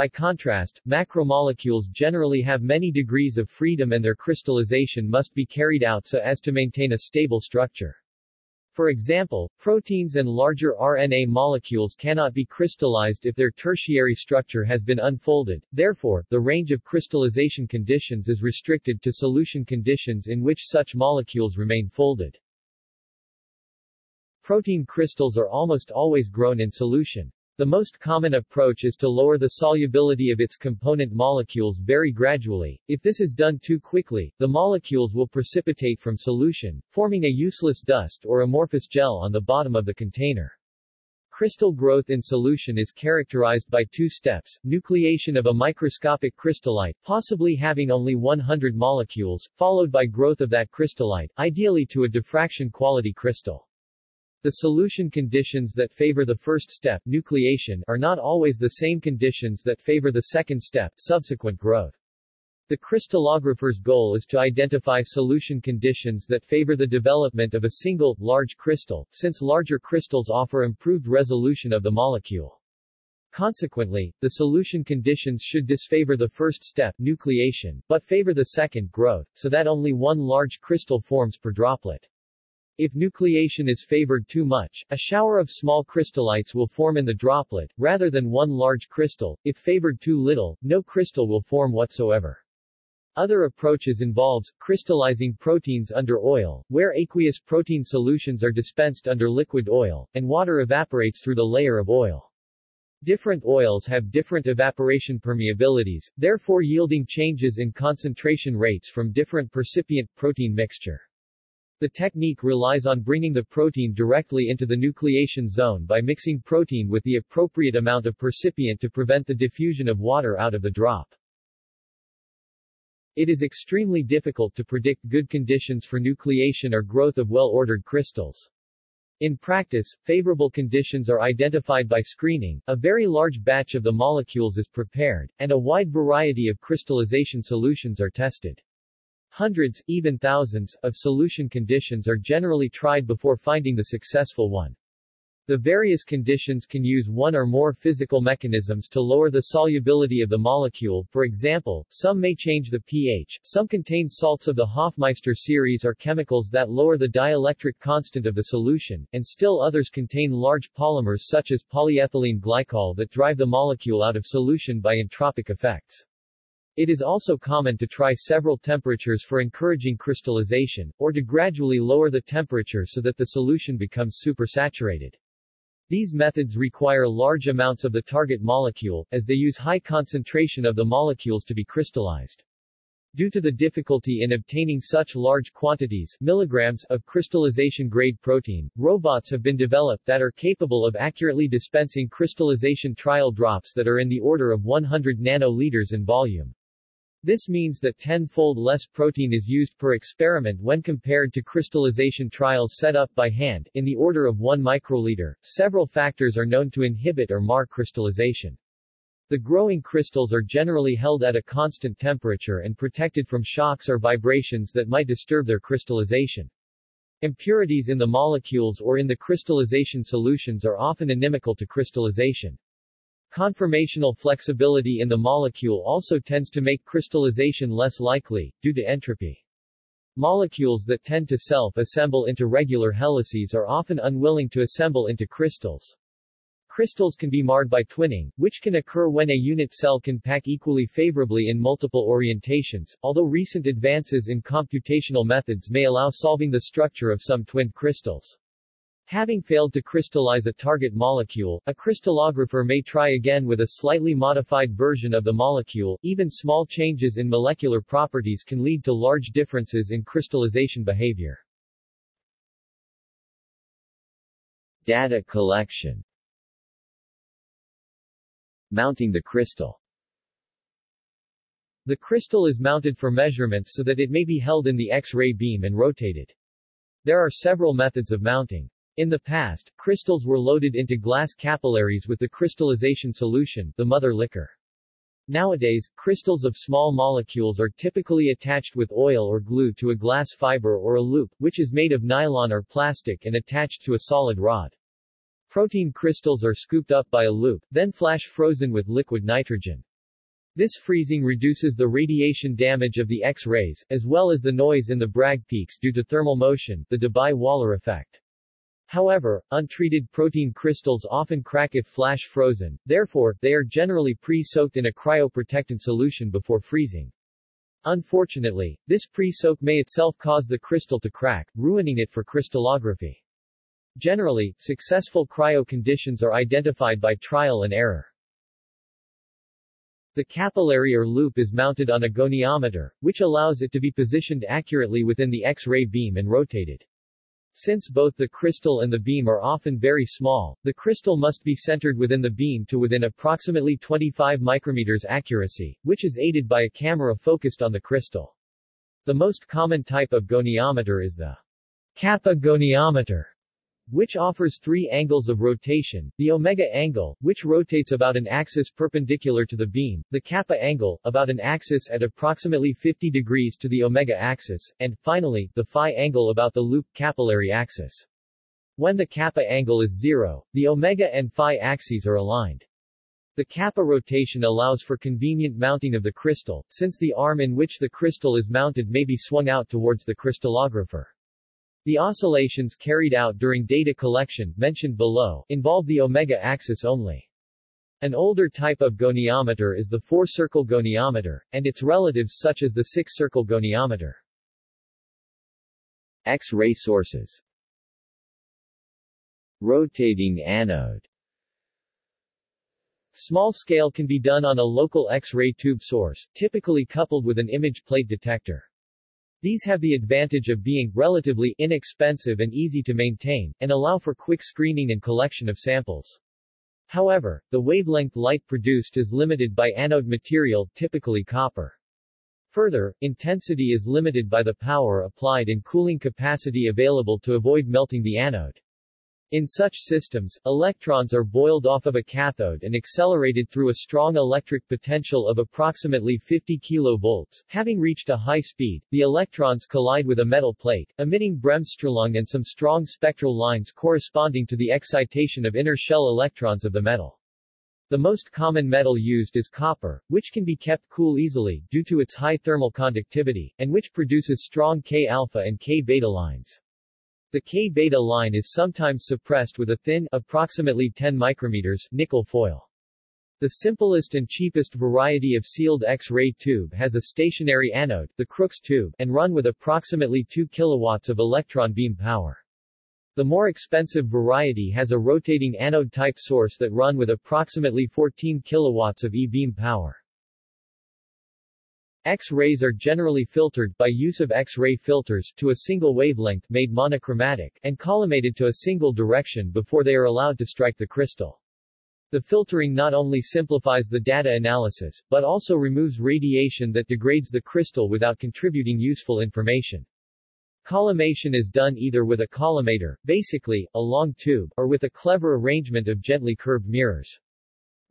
By contrast, macromolecules generally have many degrees of freedom and their crystallization must be carried out so as to maintain a stable structure. For example, proteins and larger RNA molecules cannot be crystallized if their tertiary structure has been unfolded, therefore, the range of crystallization conditions is restricted to solution conditions in which such molecules remain folded. Protein crystals are almost always grown in solution. The most common approach is to lower the solubility of its component molecules very gradually. If this is done too quickly, the molecules will precipitate from solution, forming a useless dust or amorphous gel on the bottom of the container. Crystal growth in solution is characterized by two steps, nucleation of a microscopic crystallite, possibly having only 100 molecules, followed by growth of that crystallite, ideally to a diffraction quality crystal. The solution conditions that favor the first step nucleation are not always the same conditions that favor the second step subsequent growth. The crystallographer's goal is to identify solution conditions that favor the development of a single, large crystal, since larger crystals offer improved resolution of the molecule. Consequently, the solution conditions should disfavor the first step nucleation, but favor the second growth, so that only one large crystal forms per droplet. If nucleation is favored too much, a shower of small crystallites will form in the droplet, rather than one large crystal. If favored too little, no crystal will form whatsoever. Other approaches involves, crystallizing proteins under oil, where aqueous protein solutions are dispensed under liquid oil, and water evaporates through the layer of oil. Different oils have different evaporation permeabilities, therefore yielding changes in concentration rates from different precipitant protein mixture. The technique relies on bringing the protein directly into the nucleation zone by mixing protein with the appropriate amount of precipitant to prevent the diffusion of water out of the drop. It is extremely difficult to predict good conditions for nucleation or growth of well-ordered crystals. In practice, favorable conditions are identified by screening, a very large batch of the molecules is prepared, and a wide variety of crystallization solutions are tested. Hundreds, even thousands, of solution conditions are generally tried before finding the successful one. The various conditions can use one or more physical mechanisms to lower the solubility of the molecule, for example, some may change the pH, some contain salts of the Hofmeister series or chemicals that lower the dielectric constant of the solution, and still others contain large polymers such as polyethylene glycol that drive the molecule out of solution by entropic effects. It is also common to try several temperatures for encouraging crystallization, or to gradually lower the temperature so that the solution becomes supersaturated. These methods require large amounts of the target molecule, as they use high concentration of the molecules to be crystallized. Due to the difficulty in obtaining such large quantities milligrams of crystallization-grade protein, robots have been developed that are capable of accurately dispensing crystallization trial drops that are in the order of 100 nanoliters in volume. This means that tenfold less protein is used per experiment when compared to crystallization trials set up by hand, in the order of 1 microliter. Several factors are known to inhibit or mar crystallization. The growing crystals are generally held at a constant temperature and protected from shocks or vibrations that might disturb their crystallization. Impurities in the molecules or in the crystallization solutions are often inimical to crystallization. Conformational flexibility in the molecule also tends to make crystallization less likely, due to entropy. Molecules that tend to self-assemble into regular helices are often unwilling to assemble into crystals. Crystals can be marred by twinning, which can occur when a unit cell can pack equally favorably in multiple orientations, although recent advances in computational methods may allow solving the structure of some twinned crystals. Having failed to crystallize a target molecule, a crystallographer may try again with a slightly modified version of the molecule. Even small changes in molecular properties can lead to large differences in crystallization behavior. Data collection Mounting the crystal The crystal is mounted for measurements so that it may be held in the X-ray beam and rotated. There are several methods of mounting. In the past, crystals were loaded into glass capillaries with the crystallization solution, the mother liquor. Nowadays, crystals of small molecules are typically attached with oil or glue to a glass fiber or a loop, which is made of nylon or plastic and attached to a solid rod. Protein crystals are scooped up by a loop, then flash frozen with liquid nitrogen. This freezing reduces the radiation damage of the X-rays, as well as the noise in the Bragg peaks due to thermal motion, the Debye-Waller effect. However, untreated protein crystals often crack if flash frozen, therefore, they are generally pre-soaked in a cryoprotectant solution before freezing. Unfortunately, this pre-soak may itself cause the crystal to crack, ruining it for crystallography. Generally, successful cryo conditions are identified by trial and error. The capillary or loop is mounted on a goniometer, which allows it to be positioned accurately within the X-ray beam and rotated. Since both the crystal and the beam are often very small, the crystal must be centered within the beam to within approximately 25 micrometers accuracy, which is aided by a camera focused on the crystal. The most common type of goniometer is the kappa goniometer, which offers three angles of rotation, the omega angle, which rotates about an axis perpendicular to the beam, the kappa angle, about an axis at approximately 50 degrees to the omega axis, and, finally, the phi angle about the loop capillary axis. When the kappa angle is zero, the omega and phi axes are aligned. The kappa rotation allows for convenient mounting of the crystal, since the arm in which the crystal is mounted may be swung out towards the crystallographer. The oscillations carried out during data collection, mentioned below, involve the omega axis only. An older type of goniometer is the four-circle goniometer, and its relatives such as the six-circle goniometer. X-ray sources Rotating anode Small scale can be done on a local X-ray tube source, typically coupled with an image plate detector. These have the advantage of being relatively inexpensive and easy to maintain, and allow for quick screening and collection of samples. However, the wavelength light produced is limited by anode material, typically copper. Further, intensity is limited by the power applied and cooling capacity available to avoid melting the anode. In such systems, electrons are boiled off of a cathode and accelerated through a strong electric potential of approximately 50 kV. Having reached a high speed, the electrons collide with a metal plate, emitting Bremsstrahlung and some strong spectral lines corresponding to the excitation of inner shell electrons of the metal. The most common metal used is copper, which can be kept cool easily, due to its high thermal conductivity, and which produces strong K-alpha and K-beta lines. The K-beta line is sometimes suppressed with a thin, approximately 10 micrometers, nickel foil. The simplest and cheapest variety of sealed X-ray tube has a stationary anode, the Crookes tube, and run with approximately 2 kilowatts of electron beam power. The more expensive variety has a rotating anode-type source that run with approximately 14 kilowatts of e-beam power. X-rays are generally filtered, by use of X-ray filters, to a single wavelength made monochromatic, and collimated to a single direction before they are allowed to strike the crystal. The filtering not only simplifies the data analysis, but also removes radiation that degrades the crystal without contributing useful information. Collimation is done either with a collimator, basically, a long tube, or with a clever arrangement of gently curved mirrors.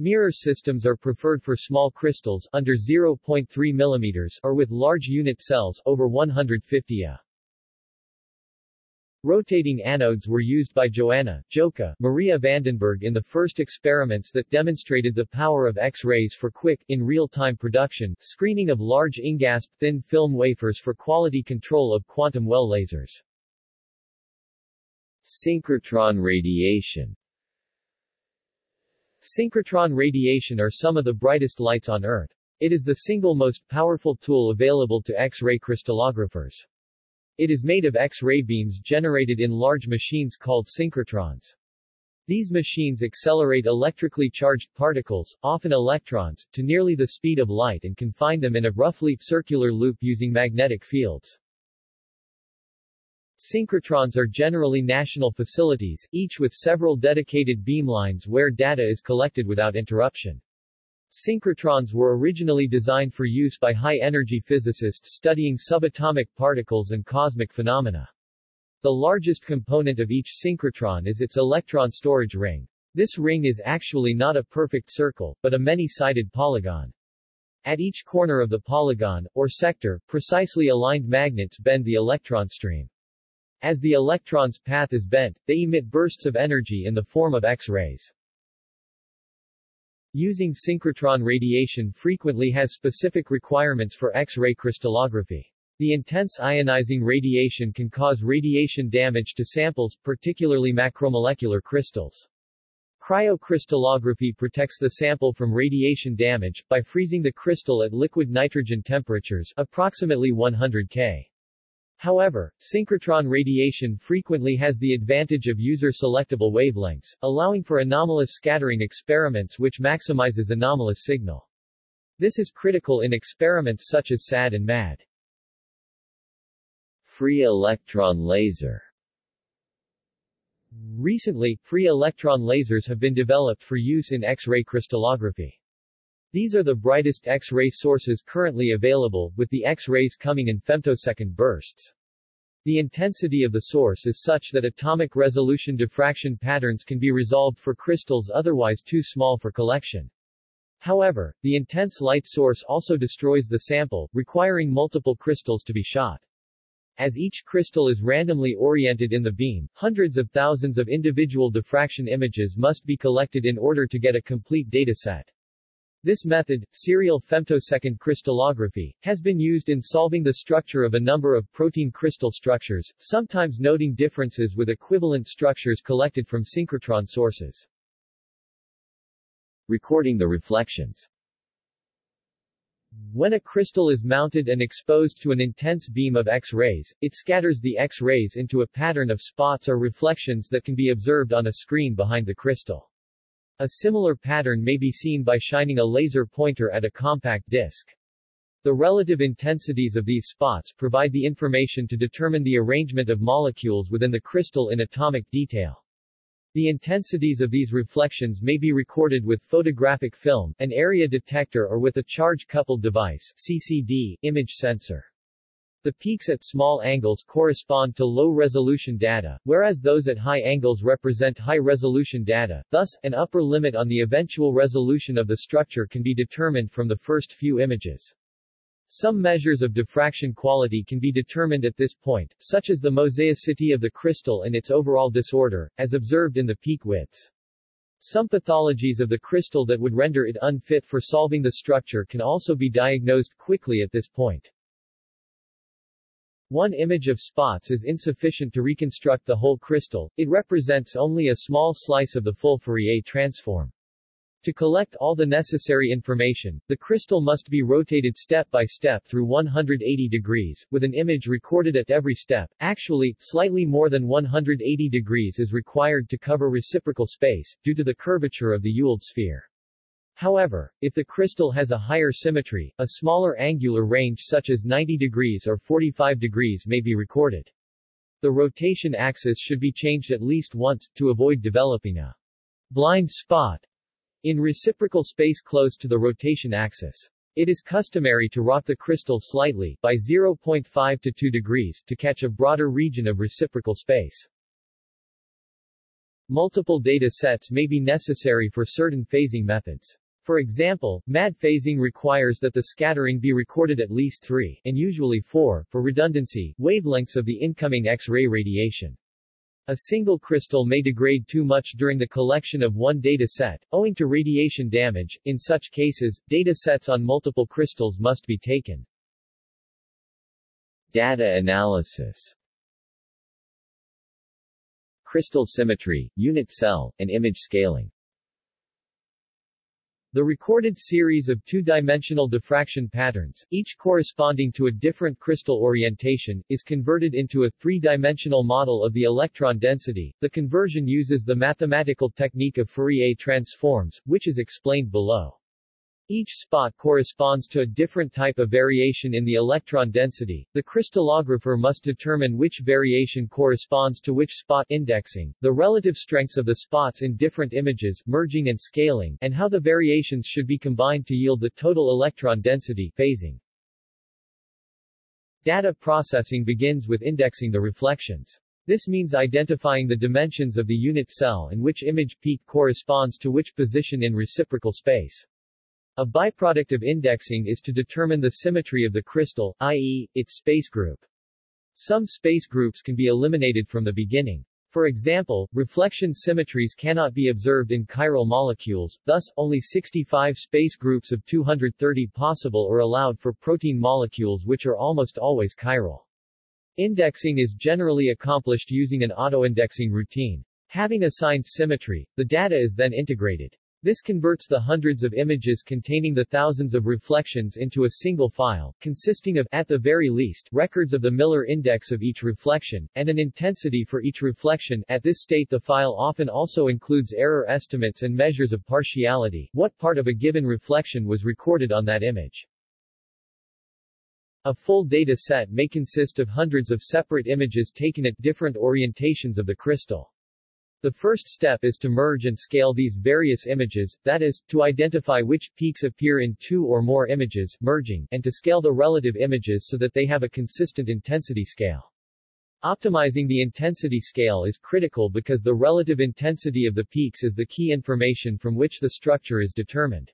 Mirror systems are preferred for small crystals under 0.3 mm or with large unit cells over 150 A. Rotating anodes were used by Joanna Joka Maria Vandenberg in the first experiments that demonstrated the power of X-rays for quick, in real-time production, screening of large InGaAsP thin film wafers for quality control of quantum well lasers. Synchrotron radiation Synchrotron radiation are some of the brightest lights on Earth. It is the single most powerful tool available to X-ray crystallographers. It is made of X-ray beams generated in large machines called synchrotrons. These machines accelerate electrically charged particles, often electrons, to nearly the speed of light and confine them in a roughly circular loop using magnetic fields. Synchrotrons are generally national facilities, each with several dedicated beamlines where data is collected without interruption. Synchrotrons were originally designed for use by high-energy physicists studying subatomic particles and cosmic phenomena. The largest component of each synchrotron is its electron storage ring. This ring is actually not a perfect circle, but a many-sided polygon. At each corner of the polygon, or sector, precisely aligned magnets bend the electron stream. As the electron's path is bent, they emit bursts of energy in the form of X-rays. Using synchrotron radiation frequently has specific requirements for X-ray crystallography. The intense ionizing radiation can cause radiation damage to samples, particularly macromolecular crystals. Cryocrystallography protects the sample from radiation damage, by freezing the crystal at liquid nitrogen temperatures, approximately 100 K. However, synchrotron radiation frequently has the advantage of user-selectable wavelengths, allowing for anomalous scattering experiments which maximizes anomalous signal. This is critical in experiments such as SAD and MAD. Free electron laser Recently, free electron lasers have been developed for use in X-ray crystallography. These are the brightest X-ray sources currently available, with the X-rays coming in femtosecond bursts. The intensity of the source is such that atomic resolution diffraction patterns can be resolved for crystals otherwise too small for collection. However, the intense light source also destroys the sample, requiring multiple crystals to be shot. As each crystal is randomly oriented in the beam, hundreds of thousands of individual diffraction images must be collected in order to get a complete data set. This method, serial femtosecond crystallography, has been used in solving the structure of a number of protein crystal structures, sometimes noting differences with equivalent structures collected from synchrotron sources. Recording the reflections When a crystal is mounted and exposed to an intense beam of X-rays, it scatters the X-rays into a pattern of spots or reflections that can be observed on a screen behind the crystal. A similar pattern may be seen by shining a laser pointer at a compact disc. The relative intensities of these spots provide the information to determine the arrangement of molecules within the crystal in atomic detail. The intensities of these reflections may be recorded with photographic film, an area detector or with a charge-coupled device CCD, image sensor. The peaks at small angles correspond to low-resolution data, whereas those at high angles represent high-resolution data, thus, an upper limit on the eventual resolution of the structure can be determined from the first few images. Some measures of diffraction quality can be determined at this point, such as the mosaicity of the crystal and its overall disorder, as observed in the peak widths. Some pathologies of the crystal that would render it unfit for solving the structure can also be diagnosed quickly at this point. One image of spots is insufficient to reconstruct the whole crystal, it represents only a small slice of the full Fourier transform. To collect all the necessary information, the crystal must be rotated step by step through 180 degrees, with an image recorded at every step. Actually, slightly more than 180 degrees is required to cover reciprocal space, due to the curvature of the Ewald sphere. However, if the crystal has a higher symmetry, a smaller angular range such as 90 degrees or 45 degrees may be recorded. The rotation axis should be changed at least once, to avoid developing a blind spot in reciprocal space close to the rotation axis. It is customary to rock the crystal slightly, by 0.5 to 2 degrees, to catch a broader region of reciprocal space. Multiple data sets may be necessary for certain phasing methods. For example, MAD phasing requires that the scattering be recorded at least 3, and usually 4, for redundancy, wavelengths of the incoming X-ray radiation. A single crystal may degrade too much during the collection of one data set, owing to radiation damage. In such cases, data sets on multiple crystals must be taken. Data analysis Crystal symmetry, unit cell, and image scaling the recorded series of two-dimensional diffraction patterns, each corresponding to a different crystal orientation, is converted into a three-dimensional model of the electron density. The conversion uses the mathematical technique of Fourier transforms, which is explained below. Each spot corresponds to a different type of variation in the electron density. The crystallographer must determine which variation corresponds to which spot indexing, the relative strengths of the spots in different images, merging and scaling, and how the variations should be combined to yield the total electron density phasing. Data processing begins with indexing the reflections. This means identifying the dimensions of the unit cell and which image peak corresponds to which position in reciprocal space. A byproduct of indexing is to determine the symmetry of the crystal, i.e., its space group. Some space groups can be eliminated from the beginning. For example, reflection symmetries cannot be observed in chiral molecules, thus, only 65 space groups of 230 possible are allowed for protein molecules which are almost always chiral. Indexing is generally accomplished using an autoindexing routine. Having assigned symmetry, the data is then integrated. This converts the hundreds of images containing the thousands of reflections into a single file, consisting of, at the very least, records of the Miller index of each reflection, and an intensity for each reflection. At this state the file often also includes error estimates and measures of partiality, what part of a given reflection was recorded on that image. A full data set may consist of hundreds of separate images taken at different orientations of the crystal. The first step is to merge and scale these various images, that is, to identify which peaks appear in two or more images, merging, and to scale the relative images so that they have a consistent intensity scale. Optimizing the intensity scale is critical because the relative intensity of the peaks is the key information from which the structure is determined.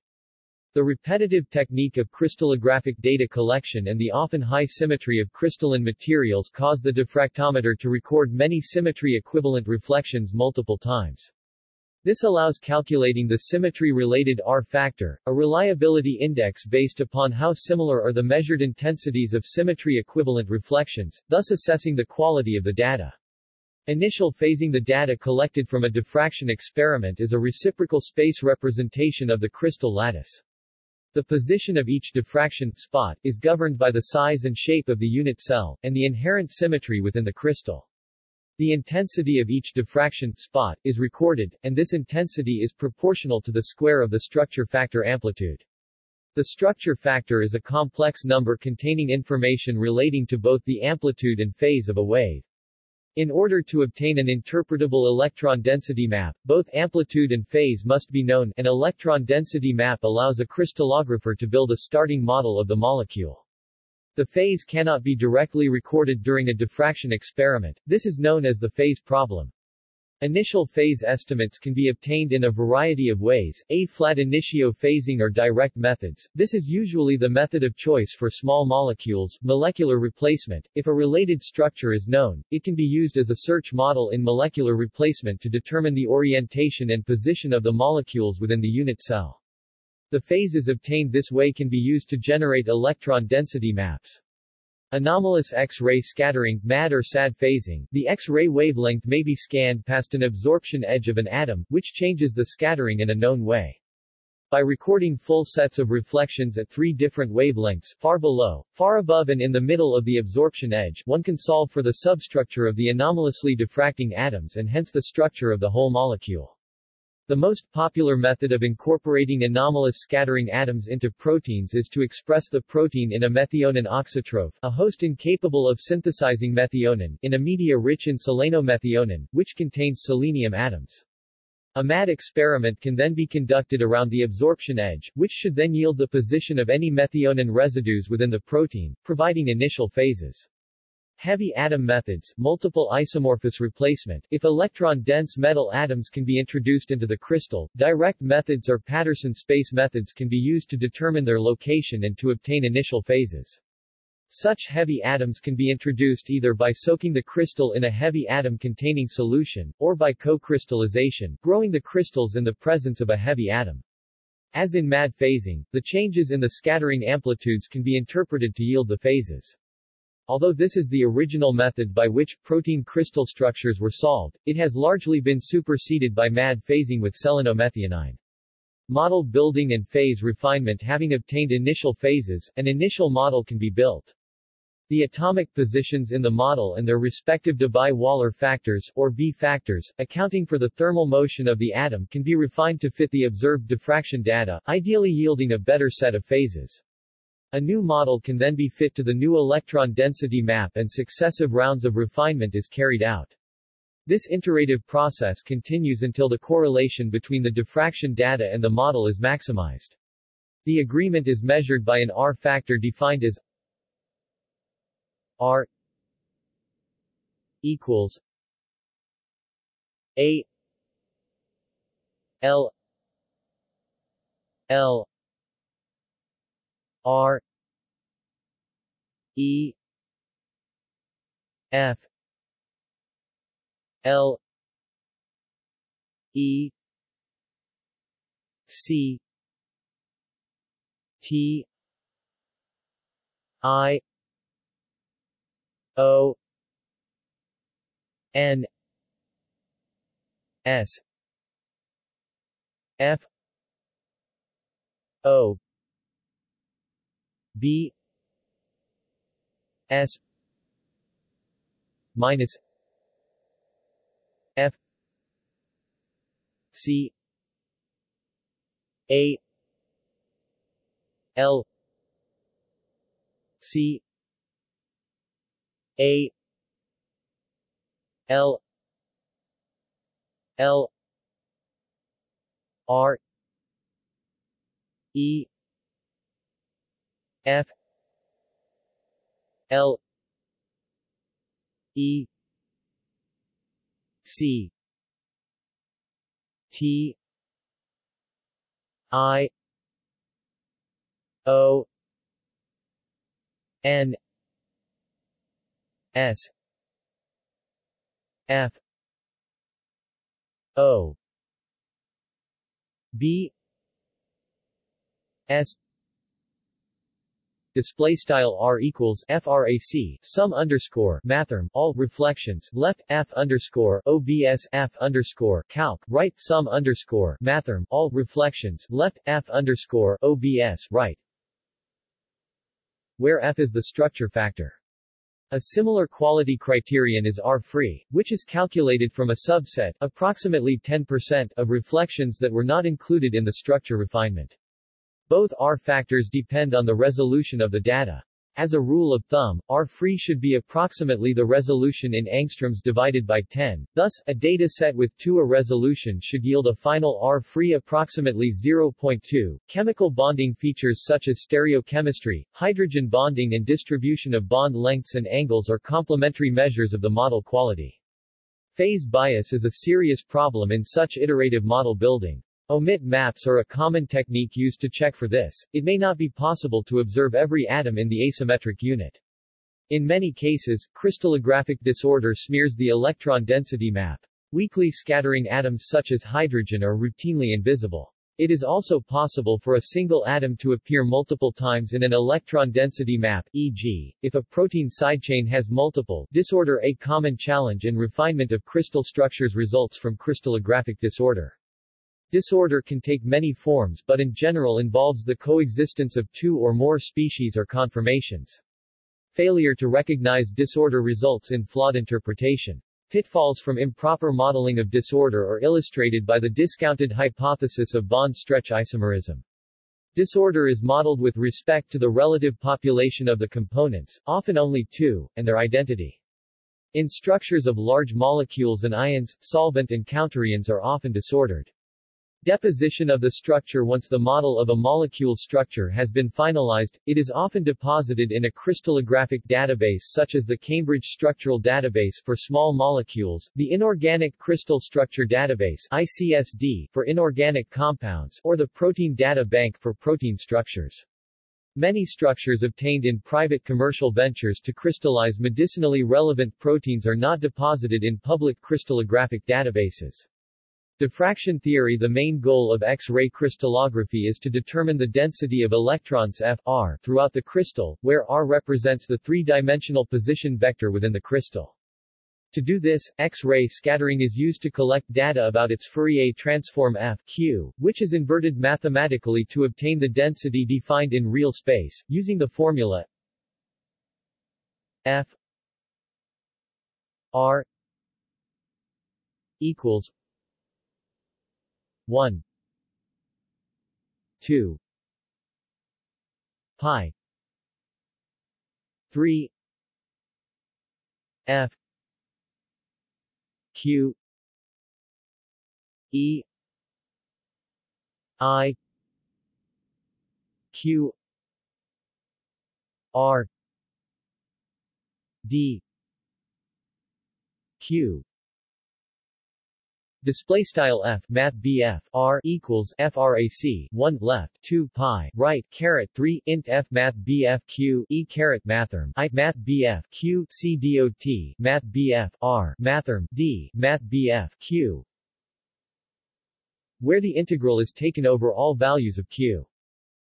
The repetitive technique of crystallographic data collection and the often high symmetry of crystalline materials cause the diffractometer to record many symmetry-equivalent reflections multiple times. This allows calculating the symmetry-related R factor, a reliability index based upon how similar are the measured intensities of symmetry-equivalent reflections, thus assessing the quality of the data. Initial phasing The data collected from a diffraction experiment is a reciprocal space representation of the crystal lattice. The position of each diffraction spot is governed by the size and shape of the unit cell, and the inherent symmetry within the crystal. The intensity of each diffraction spot is recorded, and this intensity is proportional to the square of the structure factor amplitude. The structure factor is a complex number containing information relating to both the amplitude and phase of a wave. In order to obtain an interpretable electron density map, both amplitude and phase must be known. An electron density map allows a crystallographer to build a starting model of the molecule. The phase cannot be directly recorded during a diffraction experiment, this is known as the phase problem. Initial phase estimates can be obtained in a variety of ways, A-flat initio phasing or direct methods. This is usually the method of choice for small molecules, molecular replacement. If a related structure is known, it can be used as a search model in molecular replacement to determine the orientation and position of the molecules within the unit cell. The phases obtained this way can be used to generate electron density maps. Anomalous X-ray scattering, MAD or SAD phasing, the X-ray wavelength may be scanned past an absorption edge of an atom, which changes the scattering in a known way. by recording full sets of reflections at three different wavelengths, far below, far above and in the middle of the absorption edge, one can solve for the substructure of the anomalously diffracting atoms and hence the structure of the whole molecule. The most popular method of incorporating anomalous scattering atoms into proteins is to express the protein in a methionine auxotroph, a host incapable of synthesizing methionine, in a media rich in selenomethionine, which contains selenium atoms. A MAD experiment can then be conducted around the absorption edge, which should then yield the position of any methionine residues within the protein, providing initial phases. Heavy atom methods, multiple isomorphous replacement, if electron-dense metal atoms can be introduced into the crystal, direct methods or Patterson space methods can be used to determine their location and to obtain initial phases. Such heavy atoms can be introduced either by soaking the crystal in a heavy atom-containing solution, or by co-crystallization, growing the crystals in the presence of a heavy atom. As in MAD phasing, the changes in the scattering amplitudes can be interpreted to yield the phases. Although this is the original method by which protein crystal structures were solved, it has largely been superseded by MAD phasing with selenomethionine. Model building and phase refinement Having obtained initial phases, an initial model can be built. The atomic positions in the model and their respective Debye-Waller factors, or B factors, accounting for the thermal motion of the atom can be refined to fit the observed diffraction data, ideally yielding a better set of phases. A new model can then be fit to the new electron density map and successive rounds of refinement is carried out. This iterative process continues until the correlation between the diffraction data and the model is maximized. The agreement is measured by an R factor defined as R equals A L L R E F L E C T I O N S F O B S minus F C A L C A L L R E F L E C T I O N S F O B S display style r equals frac sum underscore mathrm all reflections left f underscore obs f underscore calc right sum underscore mathrm all reflections left f underscore obs right where f is the structure factor. A similar quality criterion is R-free, which is calculated from a subset, approximately 10%, of reflections that were not included in the structure refinement. Both R factors depend on the resolution of the data. As a rule of thumb, R-free should be approximately the resolution in angstroms divided by 10, thus, a data set with 2 A resolution should yield a final R-free approximately 0.2. Chemical bonding features such as stereochemistry, hydrogen bonding and distribution of bond lengths and angles are complementary measures of the model quality. Phase bias is a serious problem in such iterative model building. Omit maps are a common technique used to check for this. It may not be possible to observe every atom in the asymmetric unit. In many cases, crystallographic disorder smears the electron density map. Weakly scattering atoms such as hydrogen are routinely invisible. It is also possible for a single atom to appear multiple times in an electron density map, e.g., if a protein sidechain has multiple disorder A common challenge in refinement of crystal structures results from crystallographic disorder. Disorder can take many forms but in general involves the coexistence of two or more species or conformations. Failure to recognize disorder results in flawed interpretation. Pitfalls from improper modeling of disorder are illustrated by the discounted hypothesis of bond-stretch isomerism. Disorder is modeled with respect to the relative population of the components, often only two, and their identity. In structures of large molecules and ions, solvent and counterions are often disordered. Deposition of the structure Once the model of a molecule structure has been finalized, it is often deposited in a crystallographic database such as the Cambridge Structural Database for small molecules, the Inorganic Crystal Structure Database ICSD for inorganic compounds, or the Protein Data Bank for protein structures. Many structures obtained in private commercial ventures to crystallize medicinally relevant proteins are not deposited in public crystallographic databases. Diffraction theory The main goal of X-ray crystallography is to determine the density of electrons F R throughout the crystal, where R represents the three-dimensional position vector within the crystal. To do this, X-ray scattering is used to collect data about its Fourier transform F Q, which is inverted mathematically to obtain the density defined in real space, using the formula F R equals 1 2 pi 3 f q e i q r d q Display style f math bf r equals frac 1 left 2 pi right caret 3 int f math bf q e caret mathrm i math bf q c dot math bf r mathrm d math bf q where the integral is taken over all values of q.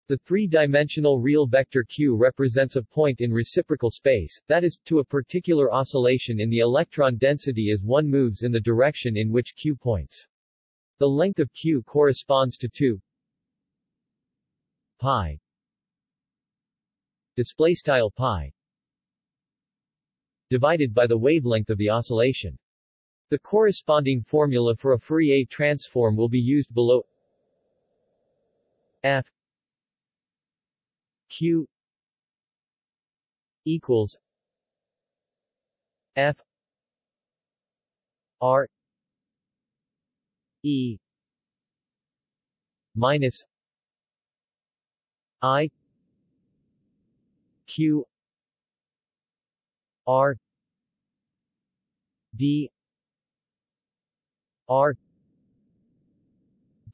The three-dimensional real vector q represents a point in reciprocal space, that is, to a particular oscillation in the electron density as one moves in the direction in which q points. The length of q corresponds to 2 pi display style pi divided by the wavelength of the oscillation. The corresponding formula for a Fourier transform will be used below f q equals f r e minus i q r d r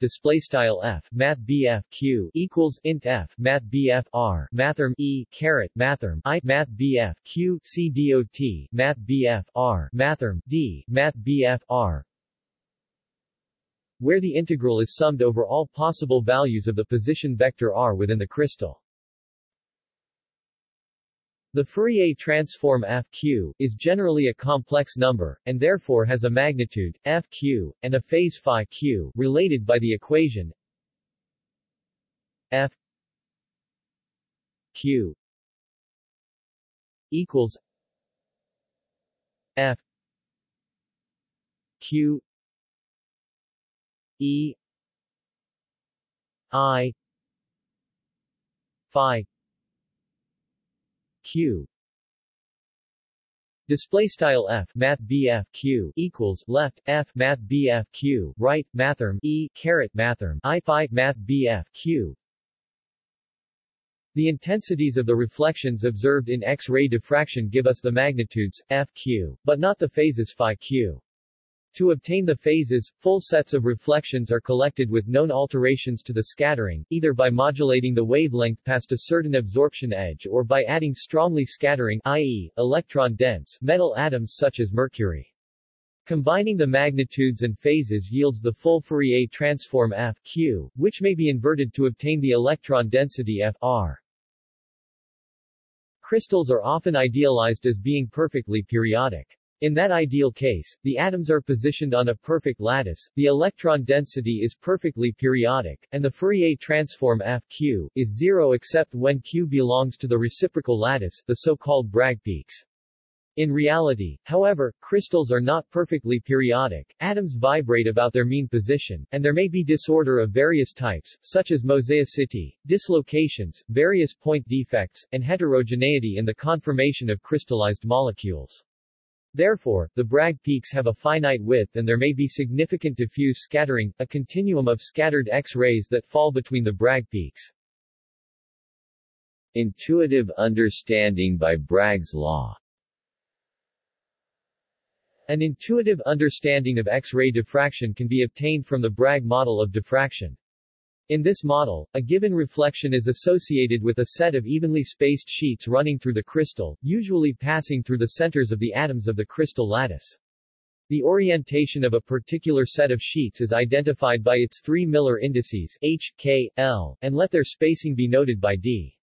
display style f math bf q equals int f math bf r mathrm e caret mathrm i math bf q c dot math bf r mathrm d math bf r where the integral is summed over all possible values of the position vector r within the crystal. The Fourier transform Fq is generally a complex number, and therefore has a magnitude, Fq, and a phase phi q, related by the equation F Q equals F Q E I Phi q Display style f math bf q equals left f math bf q right mathrm e caret mathrm i phi math bf q. The intensities of the reflections observed in X-ray diffraction give us the magnitudes f q, but not the phases phi q. To obtain the phases, full sets of reflections are collected with known alterations to the scattering, either by modulating the wavelength past a certain absorption edge or by adding strongly scattering i.e., electron-dense metal atoms such as mercury. Combining the magnitudes and phases yields the full Fourier transform F Q, which may be inverted to obtain the electron density F R. Crystals are often idealized as being perfectly periodic. In that ideal case, the atoms are positioned on a perfect lattice, the electron density is perfectly periodic, and the Fourier transform F q is zero except when q belongs to the reciprocal lattice, the so-called Bragg peaks. In reality, however, crystals are not perfectly periodic, atoms vibrate about their mean position, and there may be disorder of various types, such as mosaicity, dislocations, various point defects, and heterogeneity in the conformation of crystallized molecules. Therefore, the Bragg peaks have a finite width and there may be significant diffuse scattering, a continuum of scattered X-rays that fall between the Bragg peaks. Intuitive understanding by Bragg's law An intuitive understanding of X-ray diffraction can be obtained from the Bragg model of diffraction. In this model, a given reflection is associated with a set of evenly spaced sheets running through the crystal, usually passing through the centers of the atoms of the crystal lattice. The orientation of a particular set of sheets is identified by its three Miller indices H, K, L, and let their spacing be noted by D.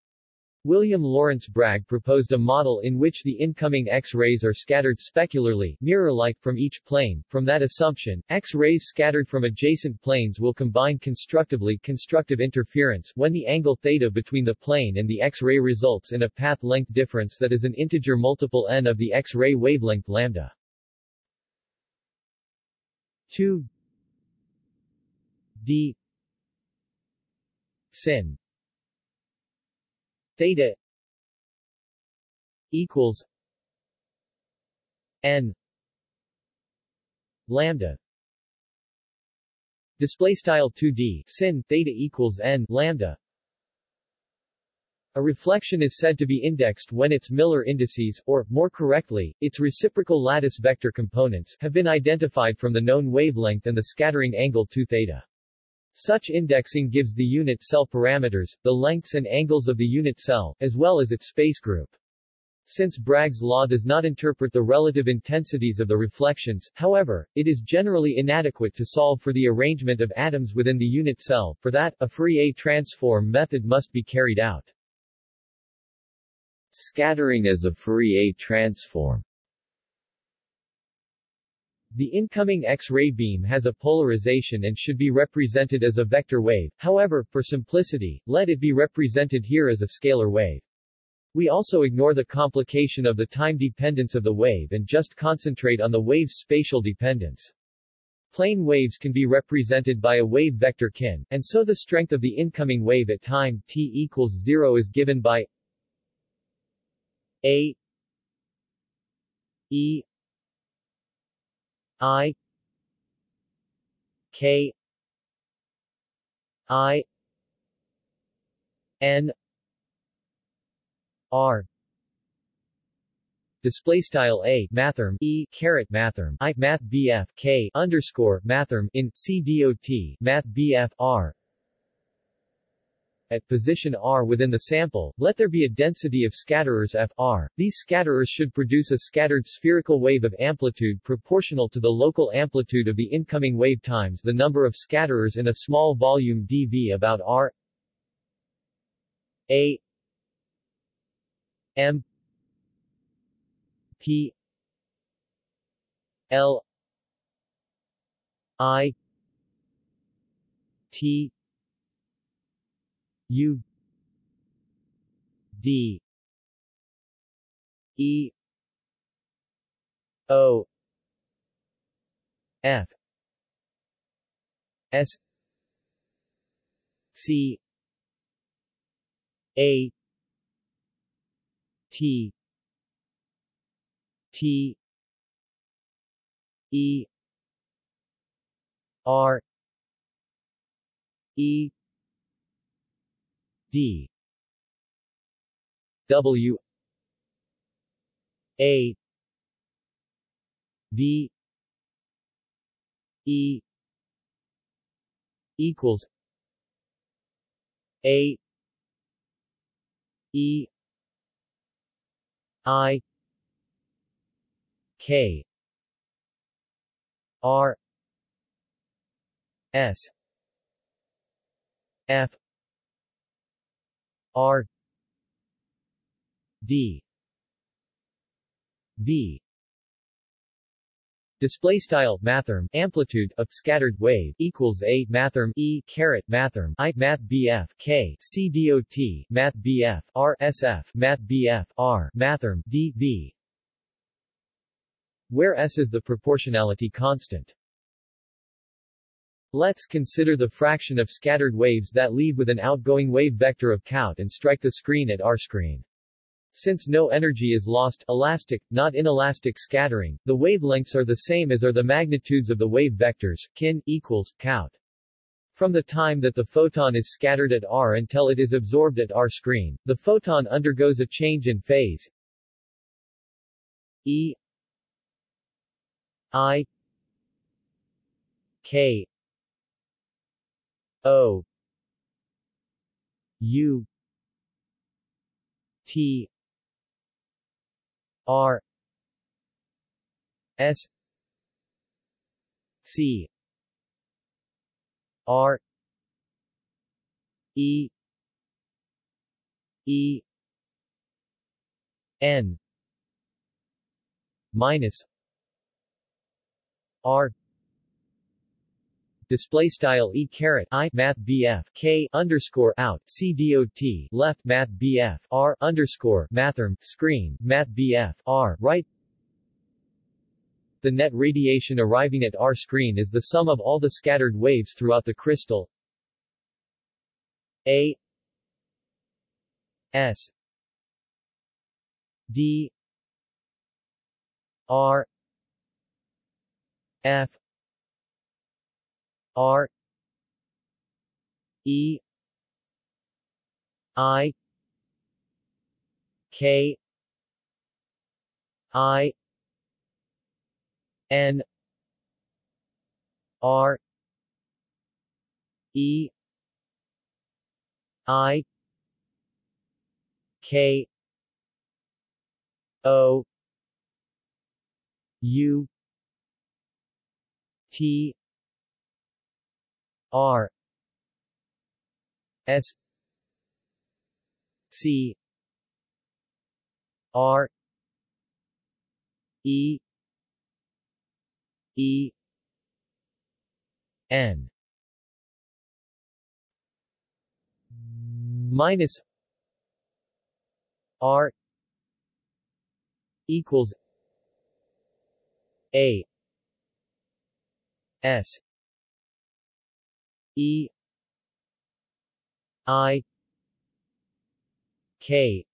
William Lawrence Bragg proposed a model in which the incoming X-rays are scattered specularly, mirror-like, from each plane. From that assumption, X-rays scattered from adjacent planes will combine constructively constructive interference when the angle theta between the plane and the X-ray results in a path length difference that is an integer multiple n of the X-ray wavelength lambda. 2 d sin theta equals n lambda display style 2d sin theta equals n lambda a reflection is said to be indexed when its Miller indices, or, more correctly, its reciprocal lattice vector components, have been identified from the known wavelength and the scattering angle 2 theta. Such indexing gives the unit cell parameters, the lengths and angles of the unit cell, as well as its space group. Since Bragg's law does not interpret the relative intensities of the reflections, however, it is generally inadequate to solve for the arrangement of atoms within the unit cell, for that, a Fourier transform method must be carried out. Scattering as a Fourier transform the incoming X-ray beam has a polarization and should be represented as a vector wave, however, for simplicity, let it be represented here as a scalar wave. We also ignore the complication of the time dependence of the wave and just concentrate on the wave's spatial dependence. Plane waves can be represented by a wave vector kin, and so the strength of the incoming wave at time t equals 0 is given by a e I K I N R display style a mathrm e caret mathrm i math bf k underscore mathrm in c dot math bf r at position r within the sample, let there be a density of scatterers f r. These scatterers should produce a scattered spherical wave of amplitude proportional to the local amplitude of the incoming wave times the number of scatterers in a small volume dv about r. A. M. P. L. I. T U D E O F S C A T T E R E D. W. A. V. E. equals A. E. I. K. R. S. F R D V Display style mathrm amplitude of scattered wave equals a mathrm e caret mathrm i math bf k c dot math bf r math bf r mathrm d v, where s is the proportionality constant. Let's consider the fraction of scattered waves that leave with an outgoing wave vector of count and strike the screen at r screen. Since no energy is lost elastic, not inelastic scattering, the wavelengths are the same as are the magnitudes of the wave vectors, kin, equals, count. From the time that the photon is scattered at r until it is absorbed at r screen, the photon undergoes a change in phase E I K O U T R S C R E E N minus R display style e caret i math bf k underscore out c dot left math bf r underscore mathrm screen math bf r right. The net radiation arriving at r screen is the sum of all the scattered waves throughout the crystal. A S D R F R E I K I N R E I K O U T R S C R E E N. Minus R equals A S E I K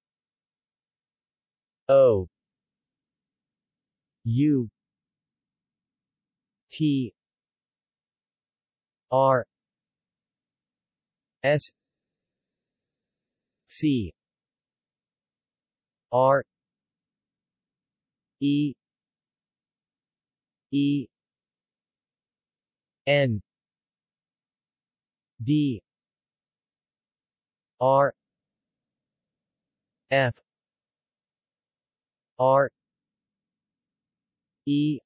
O U T R S C R E E N D R F R E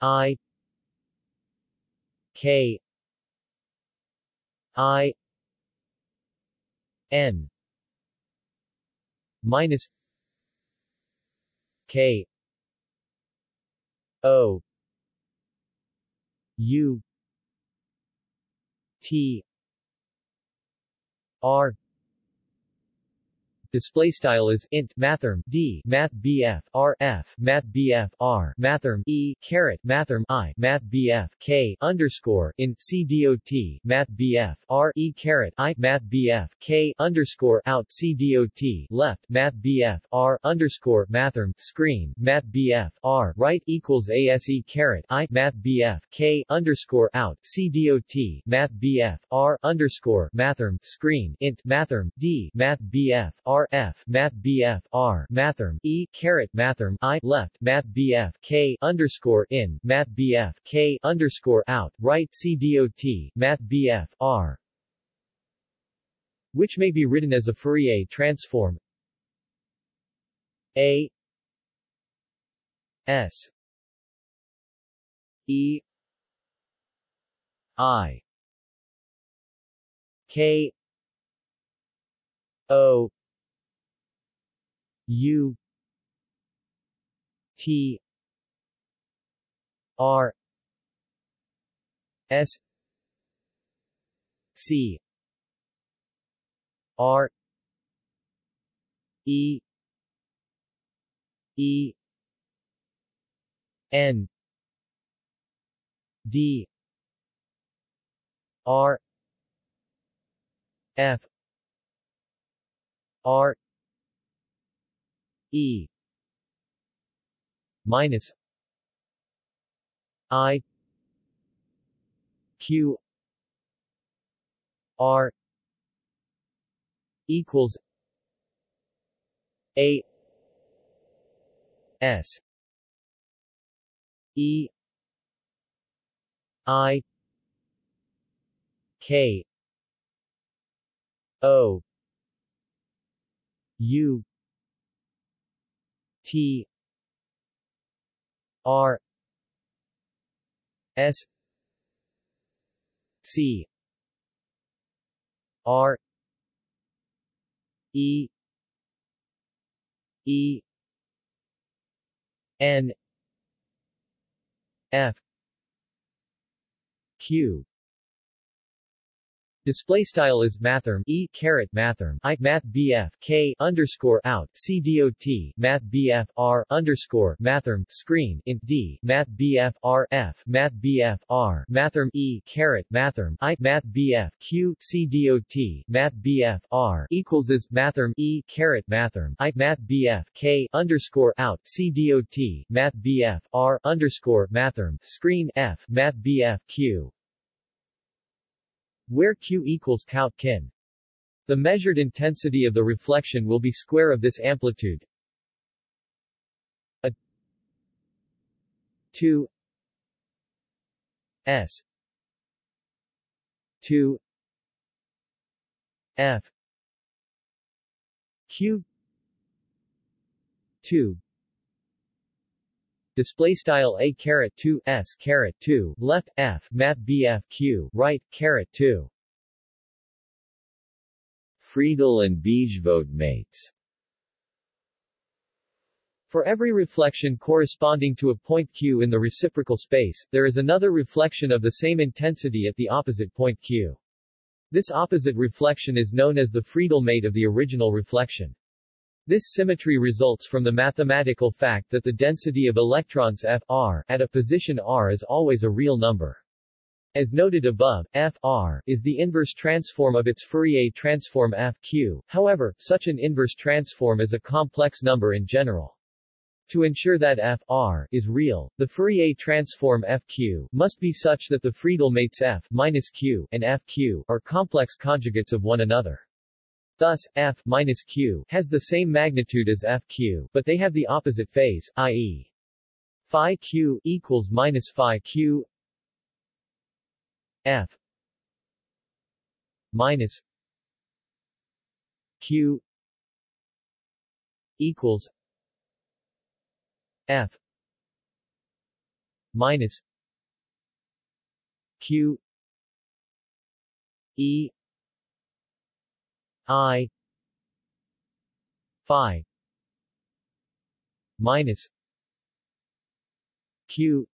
I K I N minus K O U T R display style is int mathrm d math bf r f math bf r mathrm e caret mathrm i math bf k underscore in c dot math bf r e caret i math bf k underscore out c dot left math bf r underscore mathrm screen math bf r right equals ase caret i math bf k underscore out c dot math bf r underscore mathrm screen int mathrm d math bf r F Math BF R Mathrm E caret Mathrm I left Math BF K underscore in Math BF K underscore out right C dot Math BF R. Which may be written as a Fourier transform. A. S. E. I. K. O U T R S C R E E N D R F R E. Minus I Q R equals A S E I K O U T R S C R E E N F Q Display style is mathrm e caret mathrm i math bf k underscore out c dot math bf r underscore mathrm screen int d math bf r f math bf r mathrm e caret mathrm i math bf q c dot math bf r equals is mathrm e caret mathrm i math bf k underscore out c dot math bf r underscore mathrm screen f math bf q where Q equals count kin. The measured intensity of the reflection will be square of this amplitude. A 2 S 2 F Q 2 display style a caret 2 s caret 2 left f math bf q right caret 2 Friedel and Bijvoet mates For every reflection corresponding to a point q in the reciprocal space, there is another reflection of the same intensity at the opposite point q. This opposite reflection is known as the Friedel mate of the original reflection. This symmetry results from the mathematical fact that the density of electrons F r at a position r is always a real number. As noted above, F r is the inverse transform of its Fourier transform F q. However, such an inverse transform is a complex number in general. To ensure that F r is real, the Fourier transform Fq must be such that the Friedel mates F minus q and Fq are complex conjugates of one another. Thus, F minus Q has the same magnitude as FQ, but they have the opposite phase, i.e. phi Q equals minus phi Q F minus Q equals F minus Q E I. Phi. Minus. Q.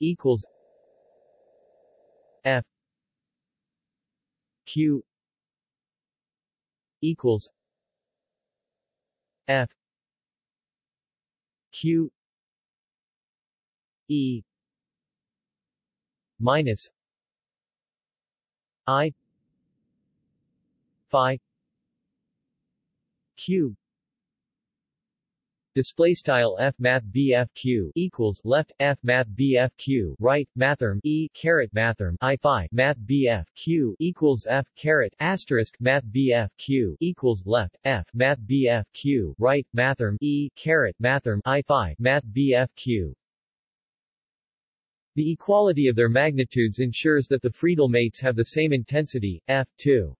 Equals. F. Q. Equals. F. Q. E. Minus. I phi q display style f math bf q equals left f math bf q right mathrm e caret mathrm i phi math bf q equals f caret asterisk math bf q equals left f math bf q right mathrm e caret mathrm i phi math bf q the equality of their magnitudes ensures that the Friedel mates have the same intensity, f2.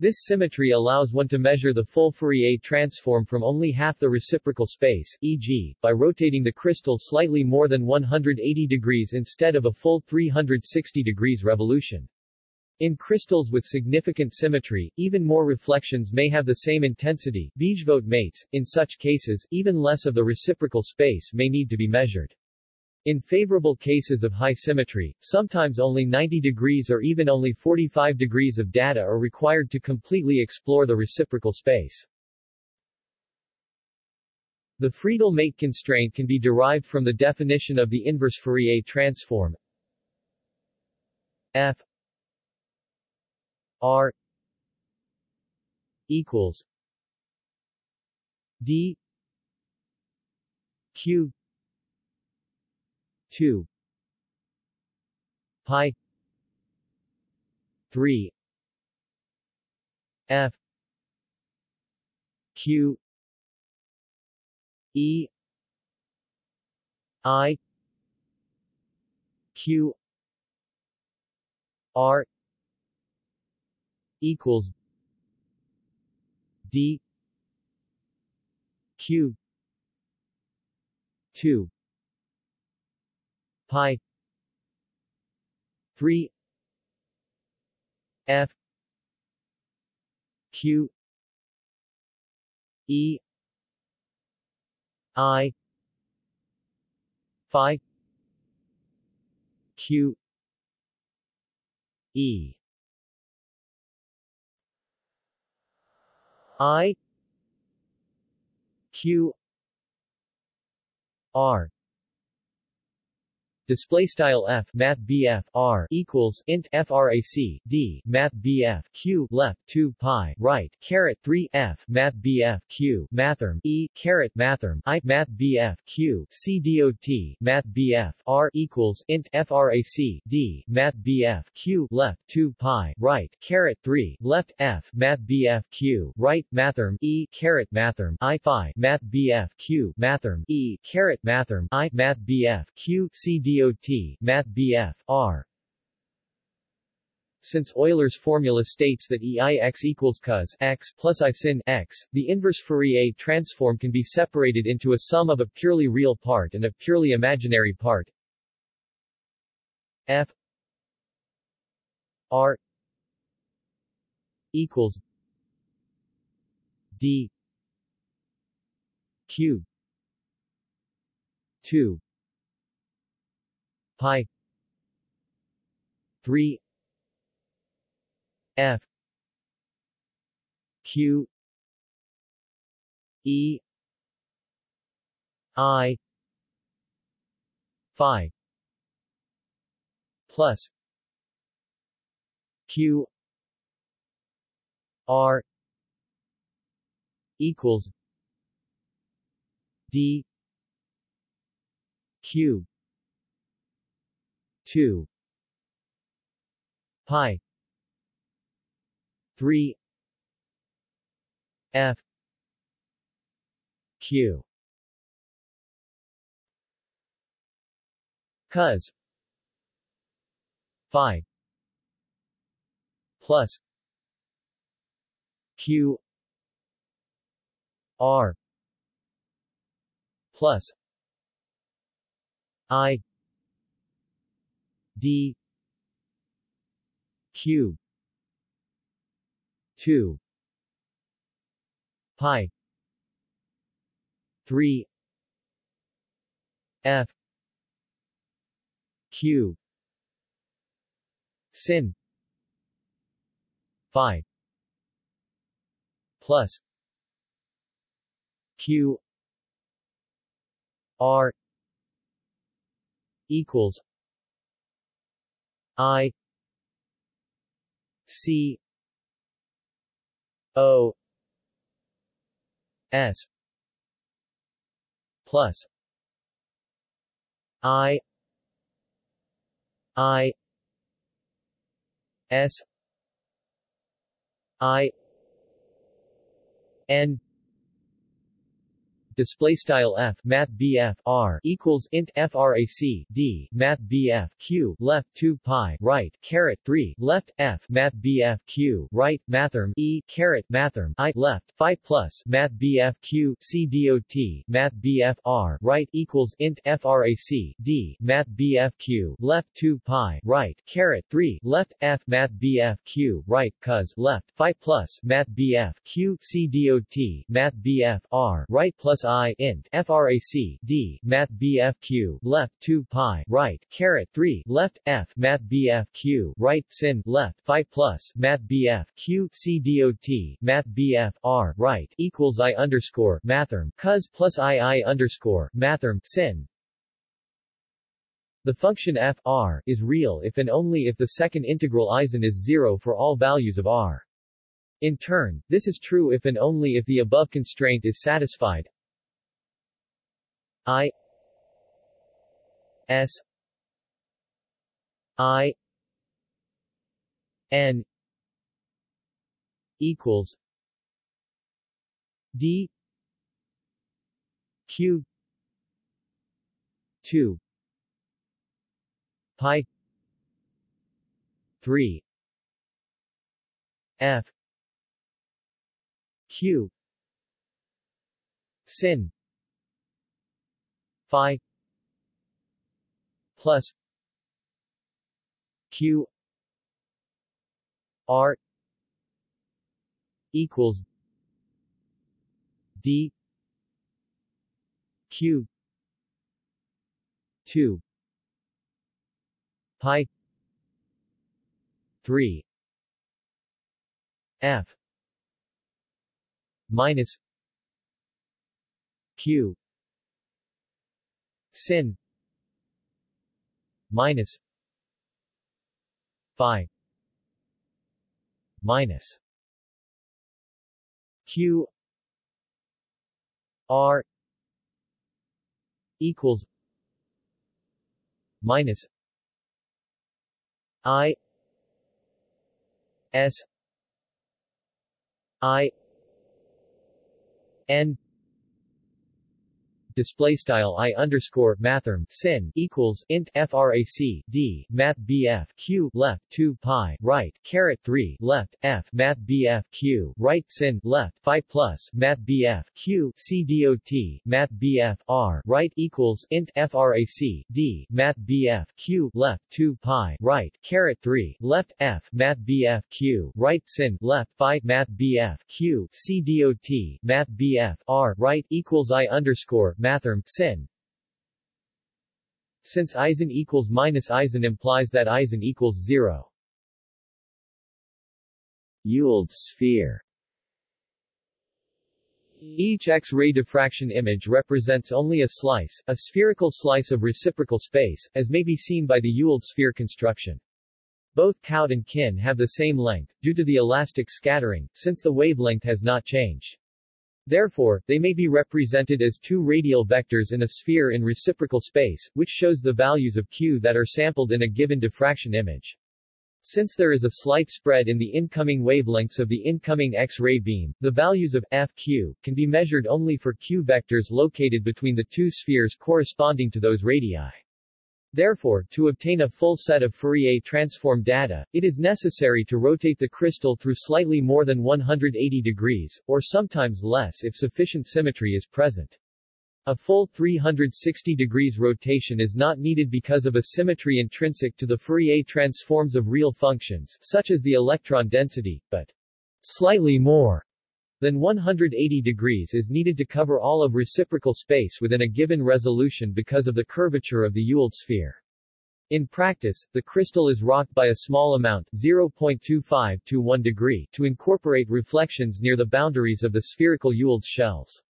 This symmetry allows one to measure the full Fourier transform from only half the reciprocal space, e.g., by rotating the crystal slightly more than 180 degrees instead of a full 360 degrees revolution. In crystals with significant symmetry, even more reflections may have the same intensity, Bijvoet mates. In such cases, even less of the reciprocal space may need to be measured. In favorable cases of high symmetry, sometimes only 90 degrees or even only 45 degrees of data are required to completely explore the reciprocal space. The Friedel-Mate constraint can be derived from the definition of the inverse Fourier transform f r equals d q 2 pi. 3 f. Q. E. I. Q. R. Equals d. Q. 2 pi 3 f q e i phi q e. I q r display style f math bf r equals int frac d math bf q left 2 pi right caret 3 f math bf q mathrm e caret mathrm i math bf q c math bf r equals int frac d math bf q left 2 pi right caret 3 left f math bf q right mathrm e caret mathrm i phi math bf q mathrm e caret mathrm i math bf q c Math BF, R. Since Euler's formula states that EIX equals cos x plus I sin x, the inverse Fourier transform can be separated into a sum of a purely real part and a purely imaginary part. F R equals D Q 2 pi. 3 f. Q. E. I. Phi. Plus. Q. R. Equals. D. Q 2 pi 3 f q. Cos phi plus q r plus i D Q two pi three F Q sin phi plus Q R equals I C O S plus I I S I N display style f math bf r equals int frac d math bf q left 2 pi right caret 3 left f math bf q right mathrm e caret mathrm i left phi plus math bf q c dot math bf r right equals int frac d math bf q left 2 pi right caret 3 left f math bf q right cos left phi plus math bf q c dot math bf r right plus plus i int frac d math bf q left 2 pi right caret 3 left f math bf q right sin left phi plus math bf q c math bf r right equals i underscore mathrm cos plus i i underscore mathrm sin the function f r is real if and only if the second integral Eisen is zero for all values of r. In turn, this is true if and only if the above constraint is satisfied. I S I N equals D Q two pi 3 f q sin phi plus q r equals d q 2 pi 3 f minus q sin. Minus phi minus q r equals minus I S I N display style i underscore mathrm sin equals int frac d math bf q left 2 pi right caret 3 left f math bf q right sin left phi plus math bf q c dot math bf r right equals int frac d math bf q left 2 pi right caret 3 left f math bf q right sin left phi math bf q c dot math bf r right equals i underscore mathrm sin. Since Eisen equals minus Eisen implies that Eisen equals zero. Ewald sphere each X-ray diffraction image represents only a slice, a spherical slice of reciprocal space, as may be seen by the Ewald sphere construction. Both Cout and Kin have the same length, due to the elastic scattering, since the wavelength has not changed. Therefore, they may be represented as two radial vectors in a sphere in reciprocal space, which shows the values of q that are sampled in a given diffraction image. Since there is a slight spread in the incoming wavelengths of the incoming X-ray beam, the values of fq can be measured only for q vectors located between the two spheres corresponding to those radii. Therefore, to obtain a full set of Fourier transform data, it is necessary to rotate the crystal through slightly more than 180 degrees, or sometimes less if sufficient symmetry is present. A full 360 degrees rotation is not needed because of a symmetry intrinsic to the Fourier transforms of real functions, such as the electron density, but slightly more then 180 degrees is needed to cover all of reciprocal space within a given resolution because of the curvature of the Ewald sphere. In practice, the crystal is rocked by a small amount 0.25 to 1 degree to incorporate reflections near the boundaries of the spherical Ewald shells.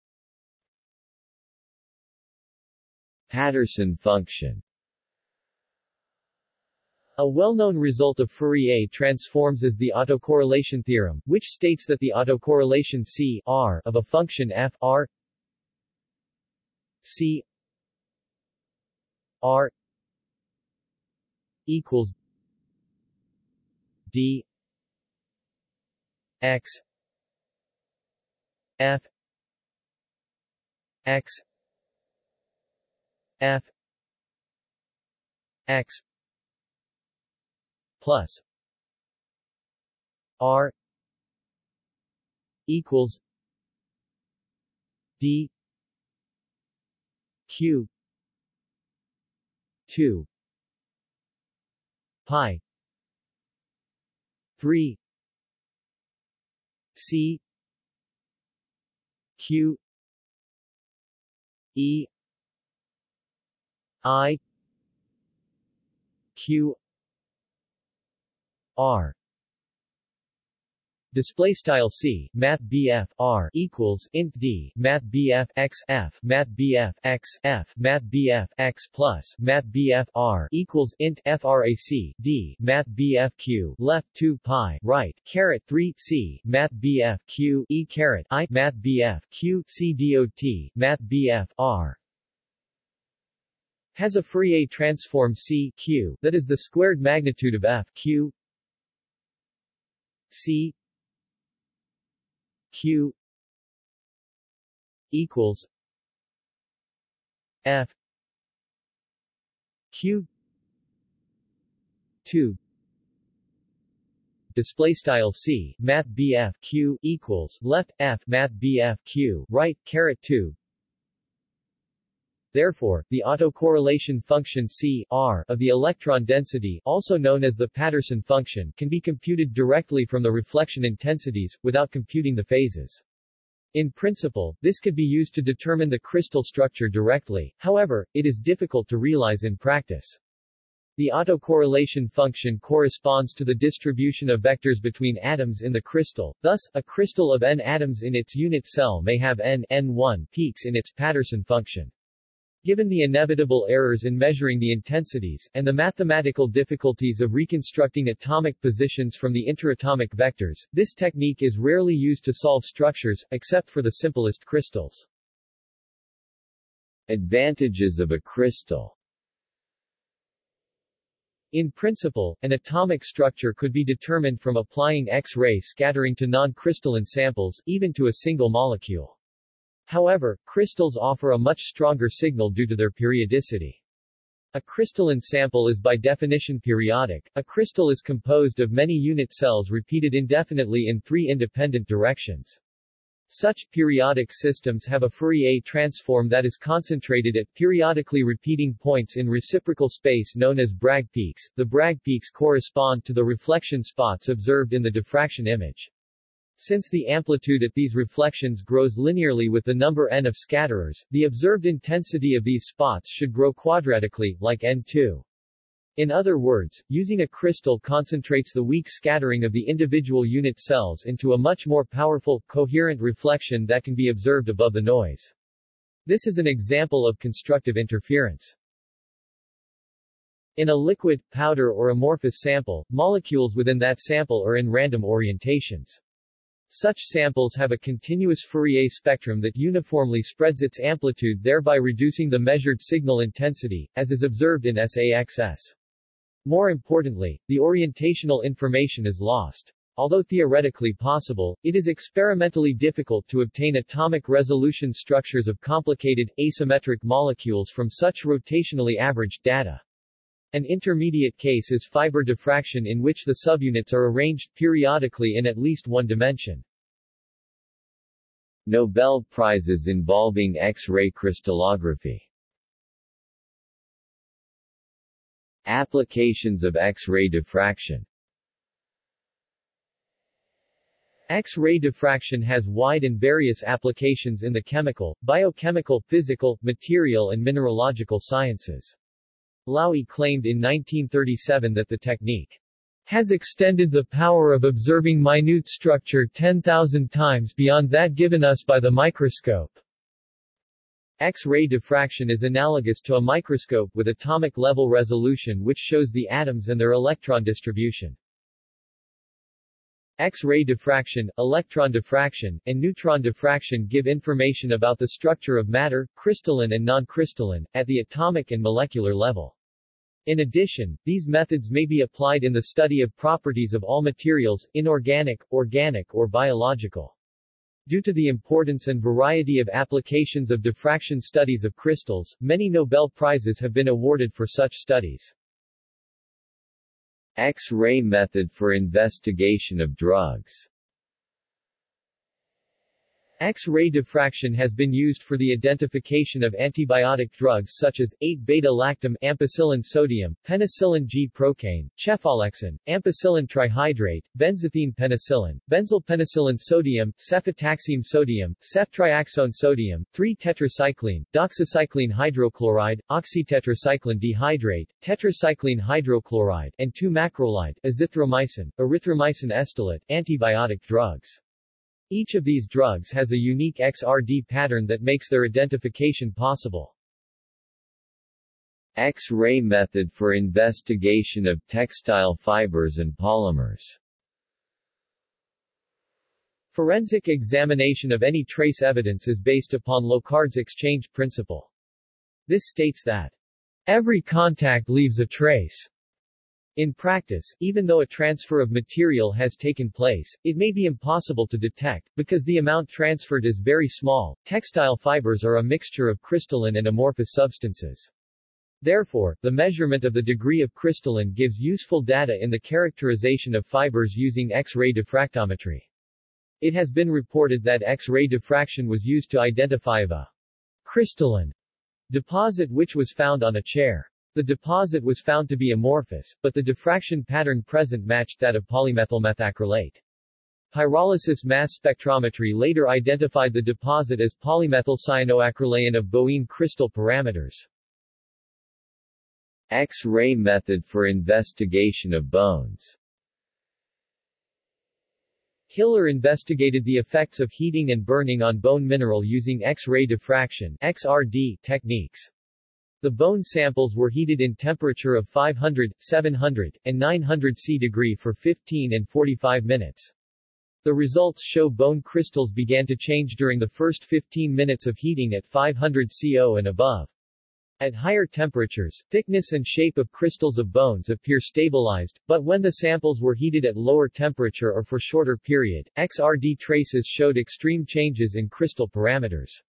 Patterson function a well-known result of Fourier transforms is the autocorrelation theorem, which states that the autocorrelation C R of a function f R C R equals D X F X F X plus R equals D Q two pi three C Q E I Q R. Display style C, Math BF R equals int D, Math BF X F, Math BF X F, Math BF X plus, Math BF R equals int FRAC D, Math BF Q left 2 pi, right, caret 3 C, Math BF Q E caret I, Math BF Q C dot, Math BF R. Has a Fourier transform C Q that is the squared magnitude of F Q C Q equals F Q two. Display style C math BF Q equals left F math BF Q right caret 2 Therefore, the autocorrelation function C R of the electron density, also known as the Patterson function, can be computed directly from the reflection intensities, without computing the phases. In principle, this could be used to determine the crystal structure directly, however, it is difficult to realize in practice. The autocorrelation function corresponds to the distribution of vectors between atoms in the crystal, thus, a crystal of n atoms in its unit cell may have n, n1 peaks in its Patterson function. Given the inevitable errors in measuring the intensities, and the mathematical difficulties of reconstructing atomic positions from the interatomic vectors, this technique is rarely used to solve structures, except for the simplest crystals. Advantages of a crystal In principle, an atomic structure could be determined from applying X-ray scattering to non-crystalline samples, even to a single molecule. However, crystals offer a much stronger signal due to their periodicity. A crystalline sample is by definition periodic. A crystal is composed of many unit cells repeated indefinitely in three independent directions. Such periodic systems have a Fourier transform that is concentrated at periodically repeating points in reciprocal space known as Bragg peaks. The Bragg peaks correspond to the reflection spots observed in the diffraction image. Since the amplitude at these reflections grows linearly with the number n of scatterers, the observed intensity of these spots should grow quadratically, like n2. In other words, using a crystal concentrates the weak scattering of the individual unit cells into a much more powerful, coherent reflection that can be observed above the noise. This is an example of constructive interference. In a liquid, powder or amorphous sample, molecules within that sample are in random orientations. Such samples have a continuous Fourier spectrum that uniformly spreads its amplitude thereby reducing the measured signal intensity, as is observed in SAXS. More importantly, the orientational information is lost. Although theoretically possible, it is experimentally difficult to obtain atomic resolution structures of complicated, asymmetric molecules from such rotationally averaged data. An intermediate case is fiber diffraction in which the subunits are arranged periodically in at least one dimension. Nobel Prizes involving X-ray crystallography Applications of X-ray diffraction X-ray diffraction has wide and various applications in the chemical, biochemical, physical, material and mineralogical sciences. Laue claimed in 1937 that the technique has extended the power of observing minute structure 10,000 times beyond that given us by the microscope. X-ray diffraction is analogous to a microscope with atomic level resolution which shows the atoms and their electron distribution. X-ray diffraction, electron diffraction, and neutron diffraction give information about the structure of matter, crystalline and non-crystalline, at the atomic and molecular level. In addition, these methods may be applied in the study of properties of all materials, inorganic, organic or biological. Due to the importance and variety of applications of diffraction studies of crystals, many Nobel Prizes have been awarded for such studies. X-ray method for investigation of drugs X-ray diffraction has been used for the identification of antibiotic drugs such as 8-beta-lactam ampicillin sodium, penicillin G-procaine, cefalexin, ampicillin trihydrate, benzathine penicillin, benzyl penicillin sodium, cefotaxime sodium, ceftriaxone sodium, 3-tetracycline, doxycycline hydrochloride, oxytetracycline dihydrate, tetracycline hydrochloride, and 2-macrolide, azithromycin, erythromycin estolate, antibiotic drugs. Each of these drugs has a unique XRD pattern that makes their identification possible. X-ray method for investigation of textile fibers and polymers Forensic examination of any trace evidence is based upon Locard's exchange principle. This states that every contact leaves a trace. In practice, even though a transfer of material has taken place, it may be impossible to detect, because the amount transferred is very small. Textile fibers are a mixture of crystalline and amorphous substances. Therefore, the measurement of the degree of crystalline gives useful data in the characterization of fibers using X-ray diffractometry. It has been reported that X-ray diffraction was used to identify a crystalline deposit which was found on a chair. The deposit was found to be amorphous, but the diffraction pattern present matched that of polymethylmethacrylate. Pyrolysis mass spectrometry later identified the deposit as polymethylcyanoacrylane of Boeing crystal parameters. X-ray method for investigation of bones Hiller investigated the effects of heating and burning on bone mineral using X-ray diffraction XRD techniques. The bone samples were heated in temperature of 500, 700, and 900 C degree for 15 and 45 minutes. The results show bone crystals began to change during the first 15 minutes of heating at 500 CO and above. At higher temperatures, thickness and shape of crystals of bones appear stabilized, but when the samples were heated at lower temperature or for shorter period, XRD traces showed extreme changes in crystal parameters.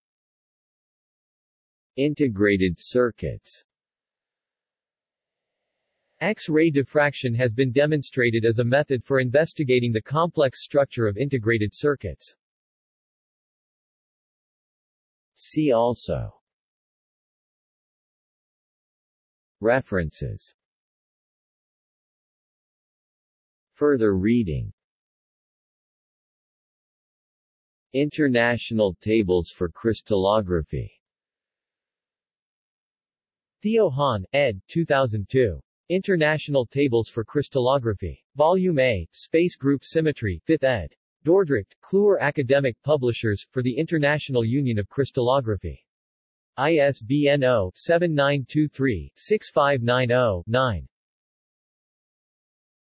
Integrated circuits. X-ray diffraction has been demonstrated as a method for investigating the complex structure of integrated circuits. See also. References. Further reading. International Tables for Crystallography Theo Hahn, ed. 2002. International Tables for Crystallography. Volume A, Space Group Symmetry, 5th ed. Dordrecht, Kluwer Academic Publishers, for the International Union of Crystallography. ISBN 0-7923-6590-9.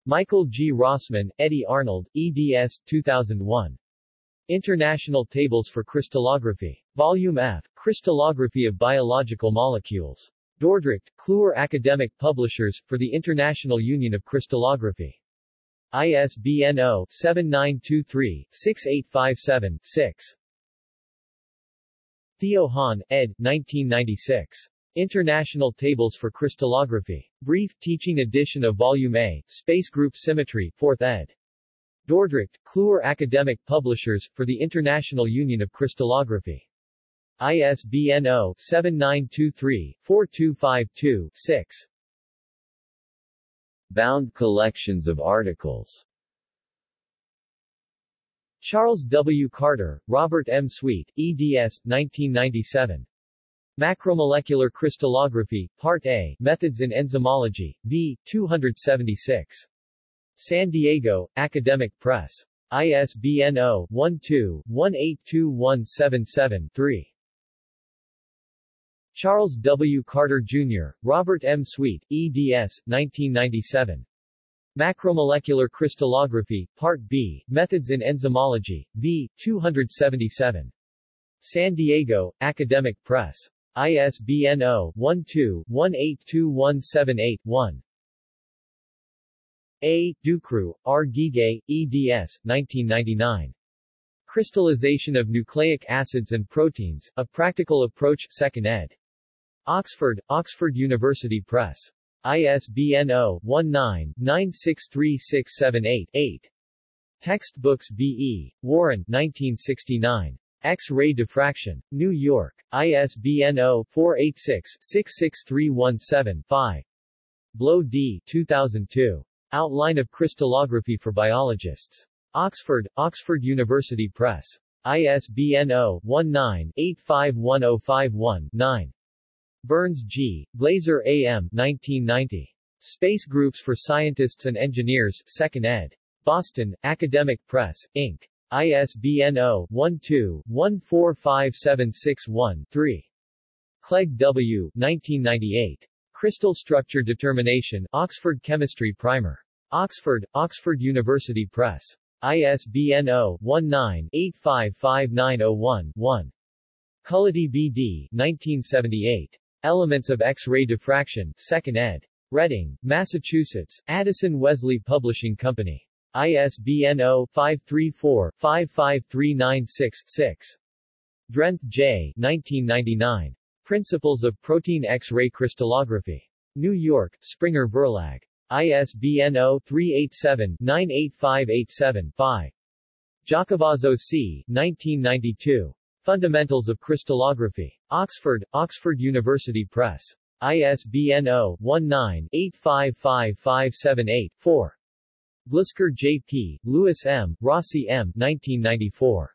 Michael G. Rossmann, Eddie Arnold, eds. 2001. International Tables for Crystallography. Volume F, Crystallography of Biological Molecules. Dordrecht, Kluwer Academic Publishers, for the International Union of Crystallography. ISBN 0-7923-6857-6. Theo Hahn, ed. 1996. International Tables for Crystallography. Brief Teaching Edition of Volume A, Space Group Symmetry, 4th ed. Dordrecht, Kluwer Academic Publishers, for the International Union of Crystallography. ISBN 0-7923-4252-6. Bound collections of articles Charles W. Carter, Robert M. Sweet, eds. 1997. Macromolecular Crystallography, Part A, Methods in Enzymology, v. 276. San Diego, Academic Press. ISBN 0-12-182177-3. Charles W. Carter, Jr., Robert M. Sweet, eds. 1997. Macromolecular Crystallography, Part B, Methods in Enzymology, v. 277. San Diego, Academic Press. ISBN 0-12-182178-1. A. Ducruix, R. Giegé, eds. 1999. Crystallization of Nucleic Acids and Proteins, A Practical Approach 2nd ed. Oxford, Oxford University Press. ISBN 0-19-963678-8. Textbooks B.E. Warren, 1969. X-ray diffraction. New York. ISBN 0-486-66317-5. Blow D. 2002. Outline of Crystallography for Biologists. Oxford, Oxford University Press. ISBN 0-19-851051-9. Burns G. Glazer A.M. 1990. Space Groups for Scientists and Engineers, 2nd ed. Boston, Academic Press, Inc. ISBN 0-12-145761-3. Clegg W. 1998. Crystal Structure Determination, Oxford Chemistry Primer. Oxford, Oxford University Press. ISBN 0-19-855901-1. Cullity B.D. 1978. Elements of X-ray Diffraction, 2nd ed. Reading, Massachusetts, Addison Wesley Publishing Company. ISBN 0-534-55396-6. Drenth J. 1999. Principles of Protein X-ray Crystallography. New York, Springer Verlag. ISBN 0-387-98587-5. Giacovazzo C. 1992. Fundamentals of Crystallography. Oxford, Oxford University Press. ISBN 0-19-855578-4. Glusker J.P., Lewis M., Rossi M. 1994.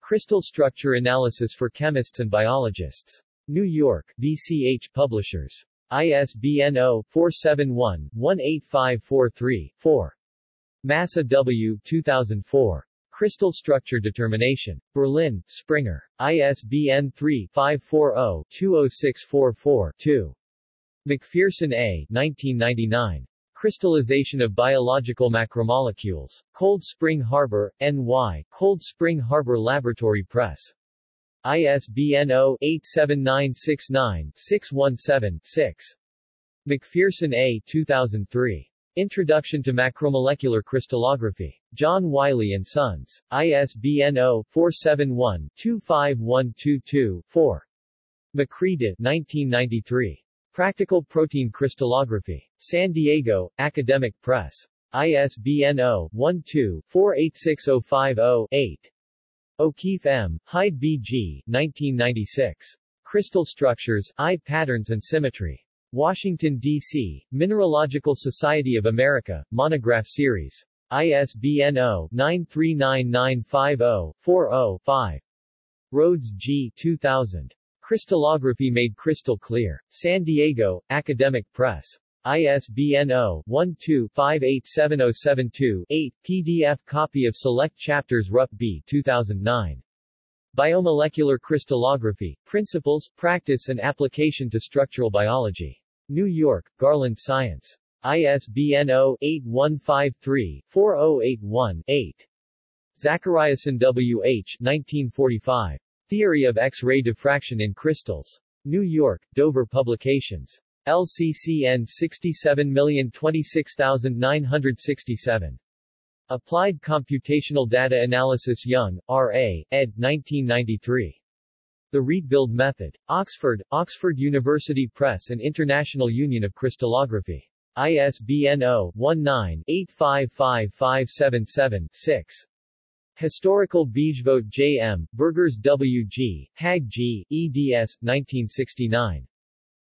Crystal Structure Analysis for Chemists and Biologists. New York, VCH Publishers. ISBN 0-471-18543-4. Massa W. 2004. Crystal Structure Determination. Berlin, Springer. ISBN 3-540-20644-2. McPherson A. 1999. Crystallization of Biological Macromolecules. Cold Spring Harbor, NY, Cold Spring Harbor Laboratory Press. ISBN 0-87969-617-6. McPherson A. 2003. Introduction to Macromolecular Crystallography. John Wiley & Sons. ISBN 0-471-25122-4. Macready, 1993. Practical Protein Crystallography. San Diego, Academic Press. ISBN 0-12-486050-8. O'Keeffe M., Hyde B. G., 1996. Crystal Structures, Eye Patterns and Symmetry. Washington, D.C., Mineralogical Society of America, Monograph Series. ISBN 0-9399504-5. Rhodes G. 2000. Crystallography Made Crystal Clear. San Diego, Academic Press. ISBN 0-12-587072-8, PDF copy of select chapters Rupp B. 2009. Biomolecular Crystallography, Principles, Practice and Application to Structural Biology. New York, Garland Science. ISBN 0-8153-4081-8. Zachariasen W. H. 1945. Theory of X-ray Diffraction in Crystals. New York, Dover Publications. LCCN 67026967. Applied Computational Data Analysis Young, R.A., ed. 1993. The Rietveld Method. Oxford, Oxford University Press and International Union of Crystallography. ISBN 0-19-855577-6. Historical Bijvoet J.M., Burgers W.G., Hägg G., eds. 1969.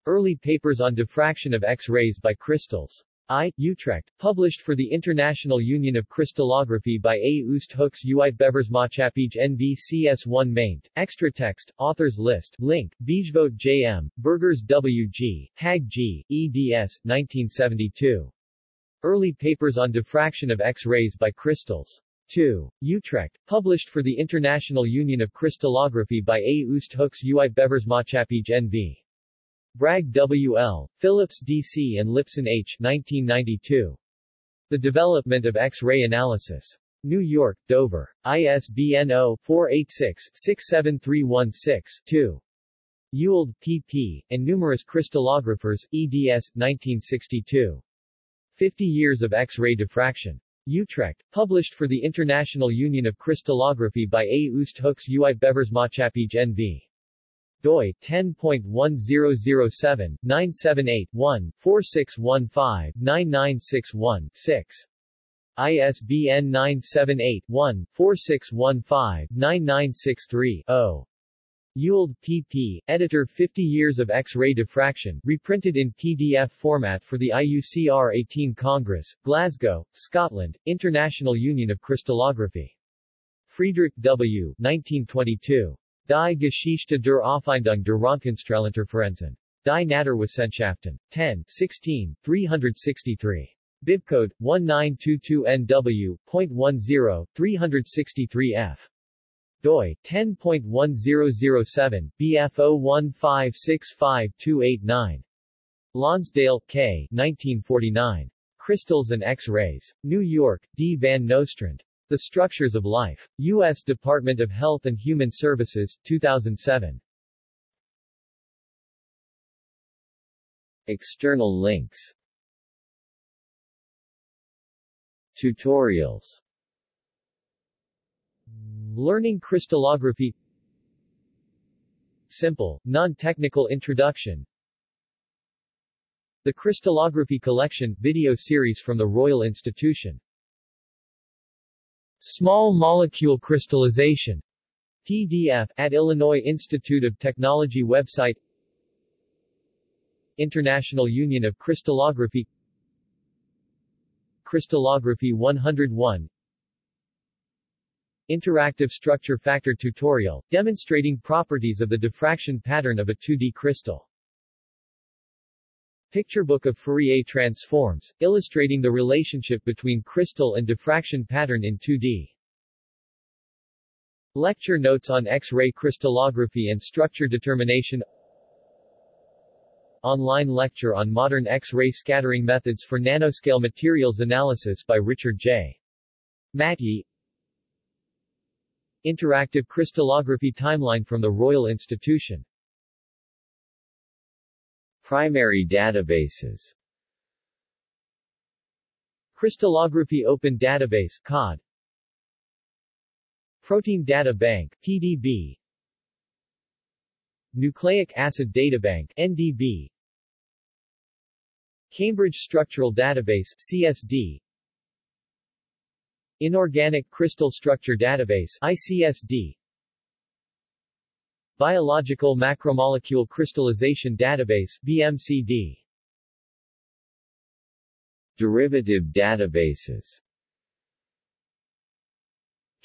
Early Papers on Diffraction of X-rays by Crystals. I. Utrecht, published for the International Union of Crystallography by A. Oosthoeks Uitgeversmaatschappij NV CS1 maint. Extra text, authors list, link, Bijvoet J.M., Burgers W.G., Hägg G., eds. 1972. Early Papers on Diffraction of X-rays by Crystals. 2. Utrecht, published for the International Union of Crystallography by A. Oosthoeks Uitgeversmaatschappij NV. Bragg W.L., Phillips D.C. and Lipson H. 1992. The Development of X-ray Analysis. New York, Dover. ISBN 0-486-67316-2. Ewald, P.P., and numerous crystallographers, eds. 1962. 50 Years of X-ray Diffraction. Utrecht, published for the International Union of Crystallography by A. Oosthoeks Uitgeversmaatschappij NV. Doi 10.1007 978 1 4615 9961 6 ISBN 978-1-4615-9963-0. Ewald, P.P., editor 50 Years of X-ray Diffraction, reprinted in PDF format for the IUCR 18 Congress, Glasgow, Scotland, International Union of Crystallography. Friedrich W. 1922. Die Geschichte der Auffindung der Röntgenstrahlinterferenzen. Die Naturwissenschaften. 10, 16, 363. Bibcode 1922NW.10, 363F doi 10.1007 BF015652889. Lonsdale, K. 1949. Crystals and X-rays. New York, D. Van Nostrand. The Structures of Life. U.S. Department of Health and Human Services, 2007. External links Tutorials Learning crystallography Simple, non-technical introduction The Crystallography Collection video series from the Royal Institution Small Molecule Crystallization PDF at Illinois Institute of Technology website International Union of Crystallography Crystallography 101 Interactive structure factor tutorial, demonstrating properties of the diffraction pattern of a 2D crystal. Picture book of Fourier transforms, illustrating the relationship between crystal and diffraction pattern in 2D. Lecture notes on X-ray crystallography and structure determination Online lecture on modern X-ray scattering methods for nanoscale materials analysis by Richard J. Matyi Interactive crystallography timeline from the Royal Institution Primary databases. Crystallography Open Database COD Protein Data Bank PDB Nucleic Acid Databank NDB Cambridge Structural Database CSD Inorganic Crystal Structure Database ICSD Biological Macromolecule Crystallization Database BMCD Derivative databases.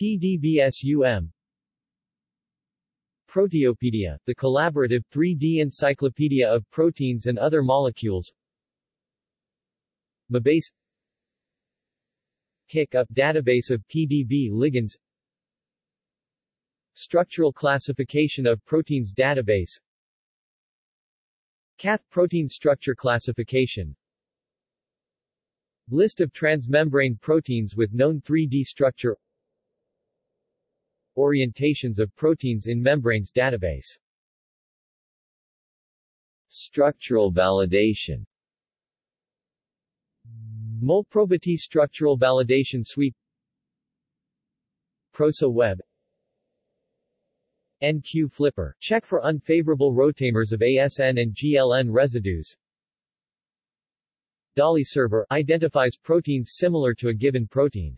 PDBSUM Proteopedia, the collaborative 3D encyclopedia of proteins and other molecules. MABASE. HiC-UP database of PDB ligands Structural classification of proteins database. Cath protein structure classification. List of transmembrane proteins with known 3D structure. Orientations of proteins in membranes database. Structural validation. Molprobity Structural Validation Suite. Prosa Web NQ Flipper, check for unfavorable rotamers of ASN and GLN residues. DALI server, identifies proteins similar to a given protein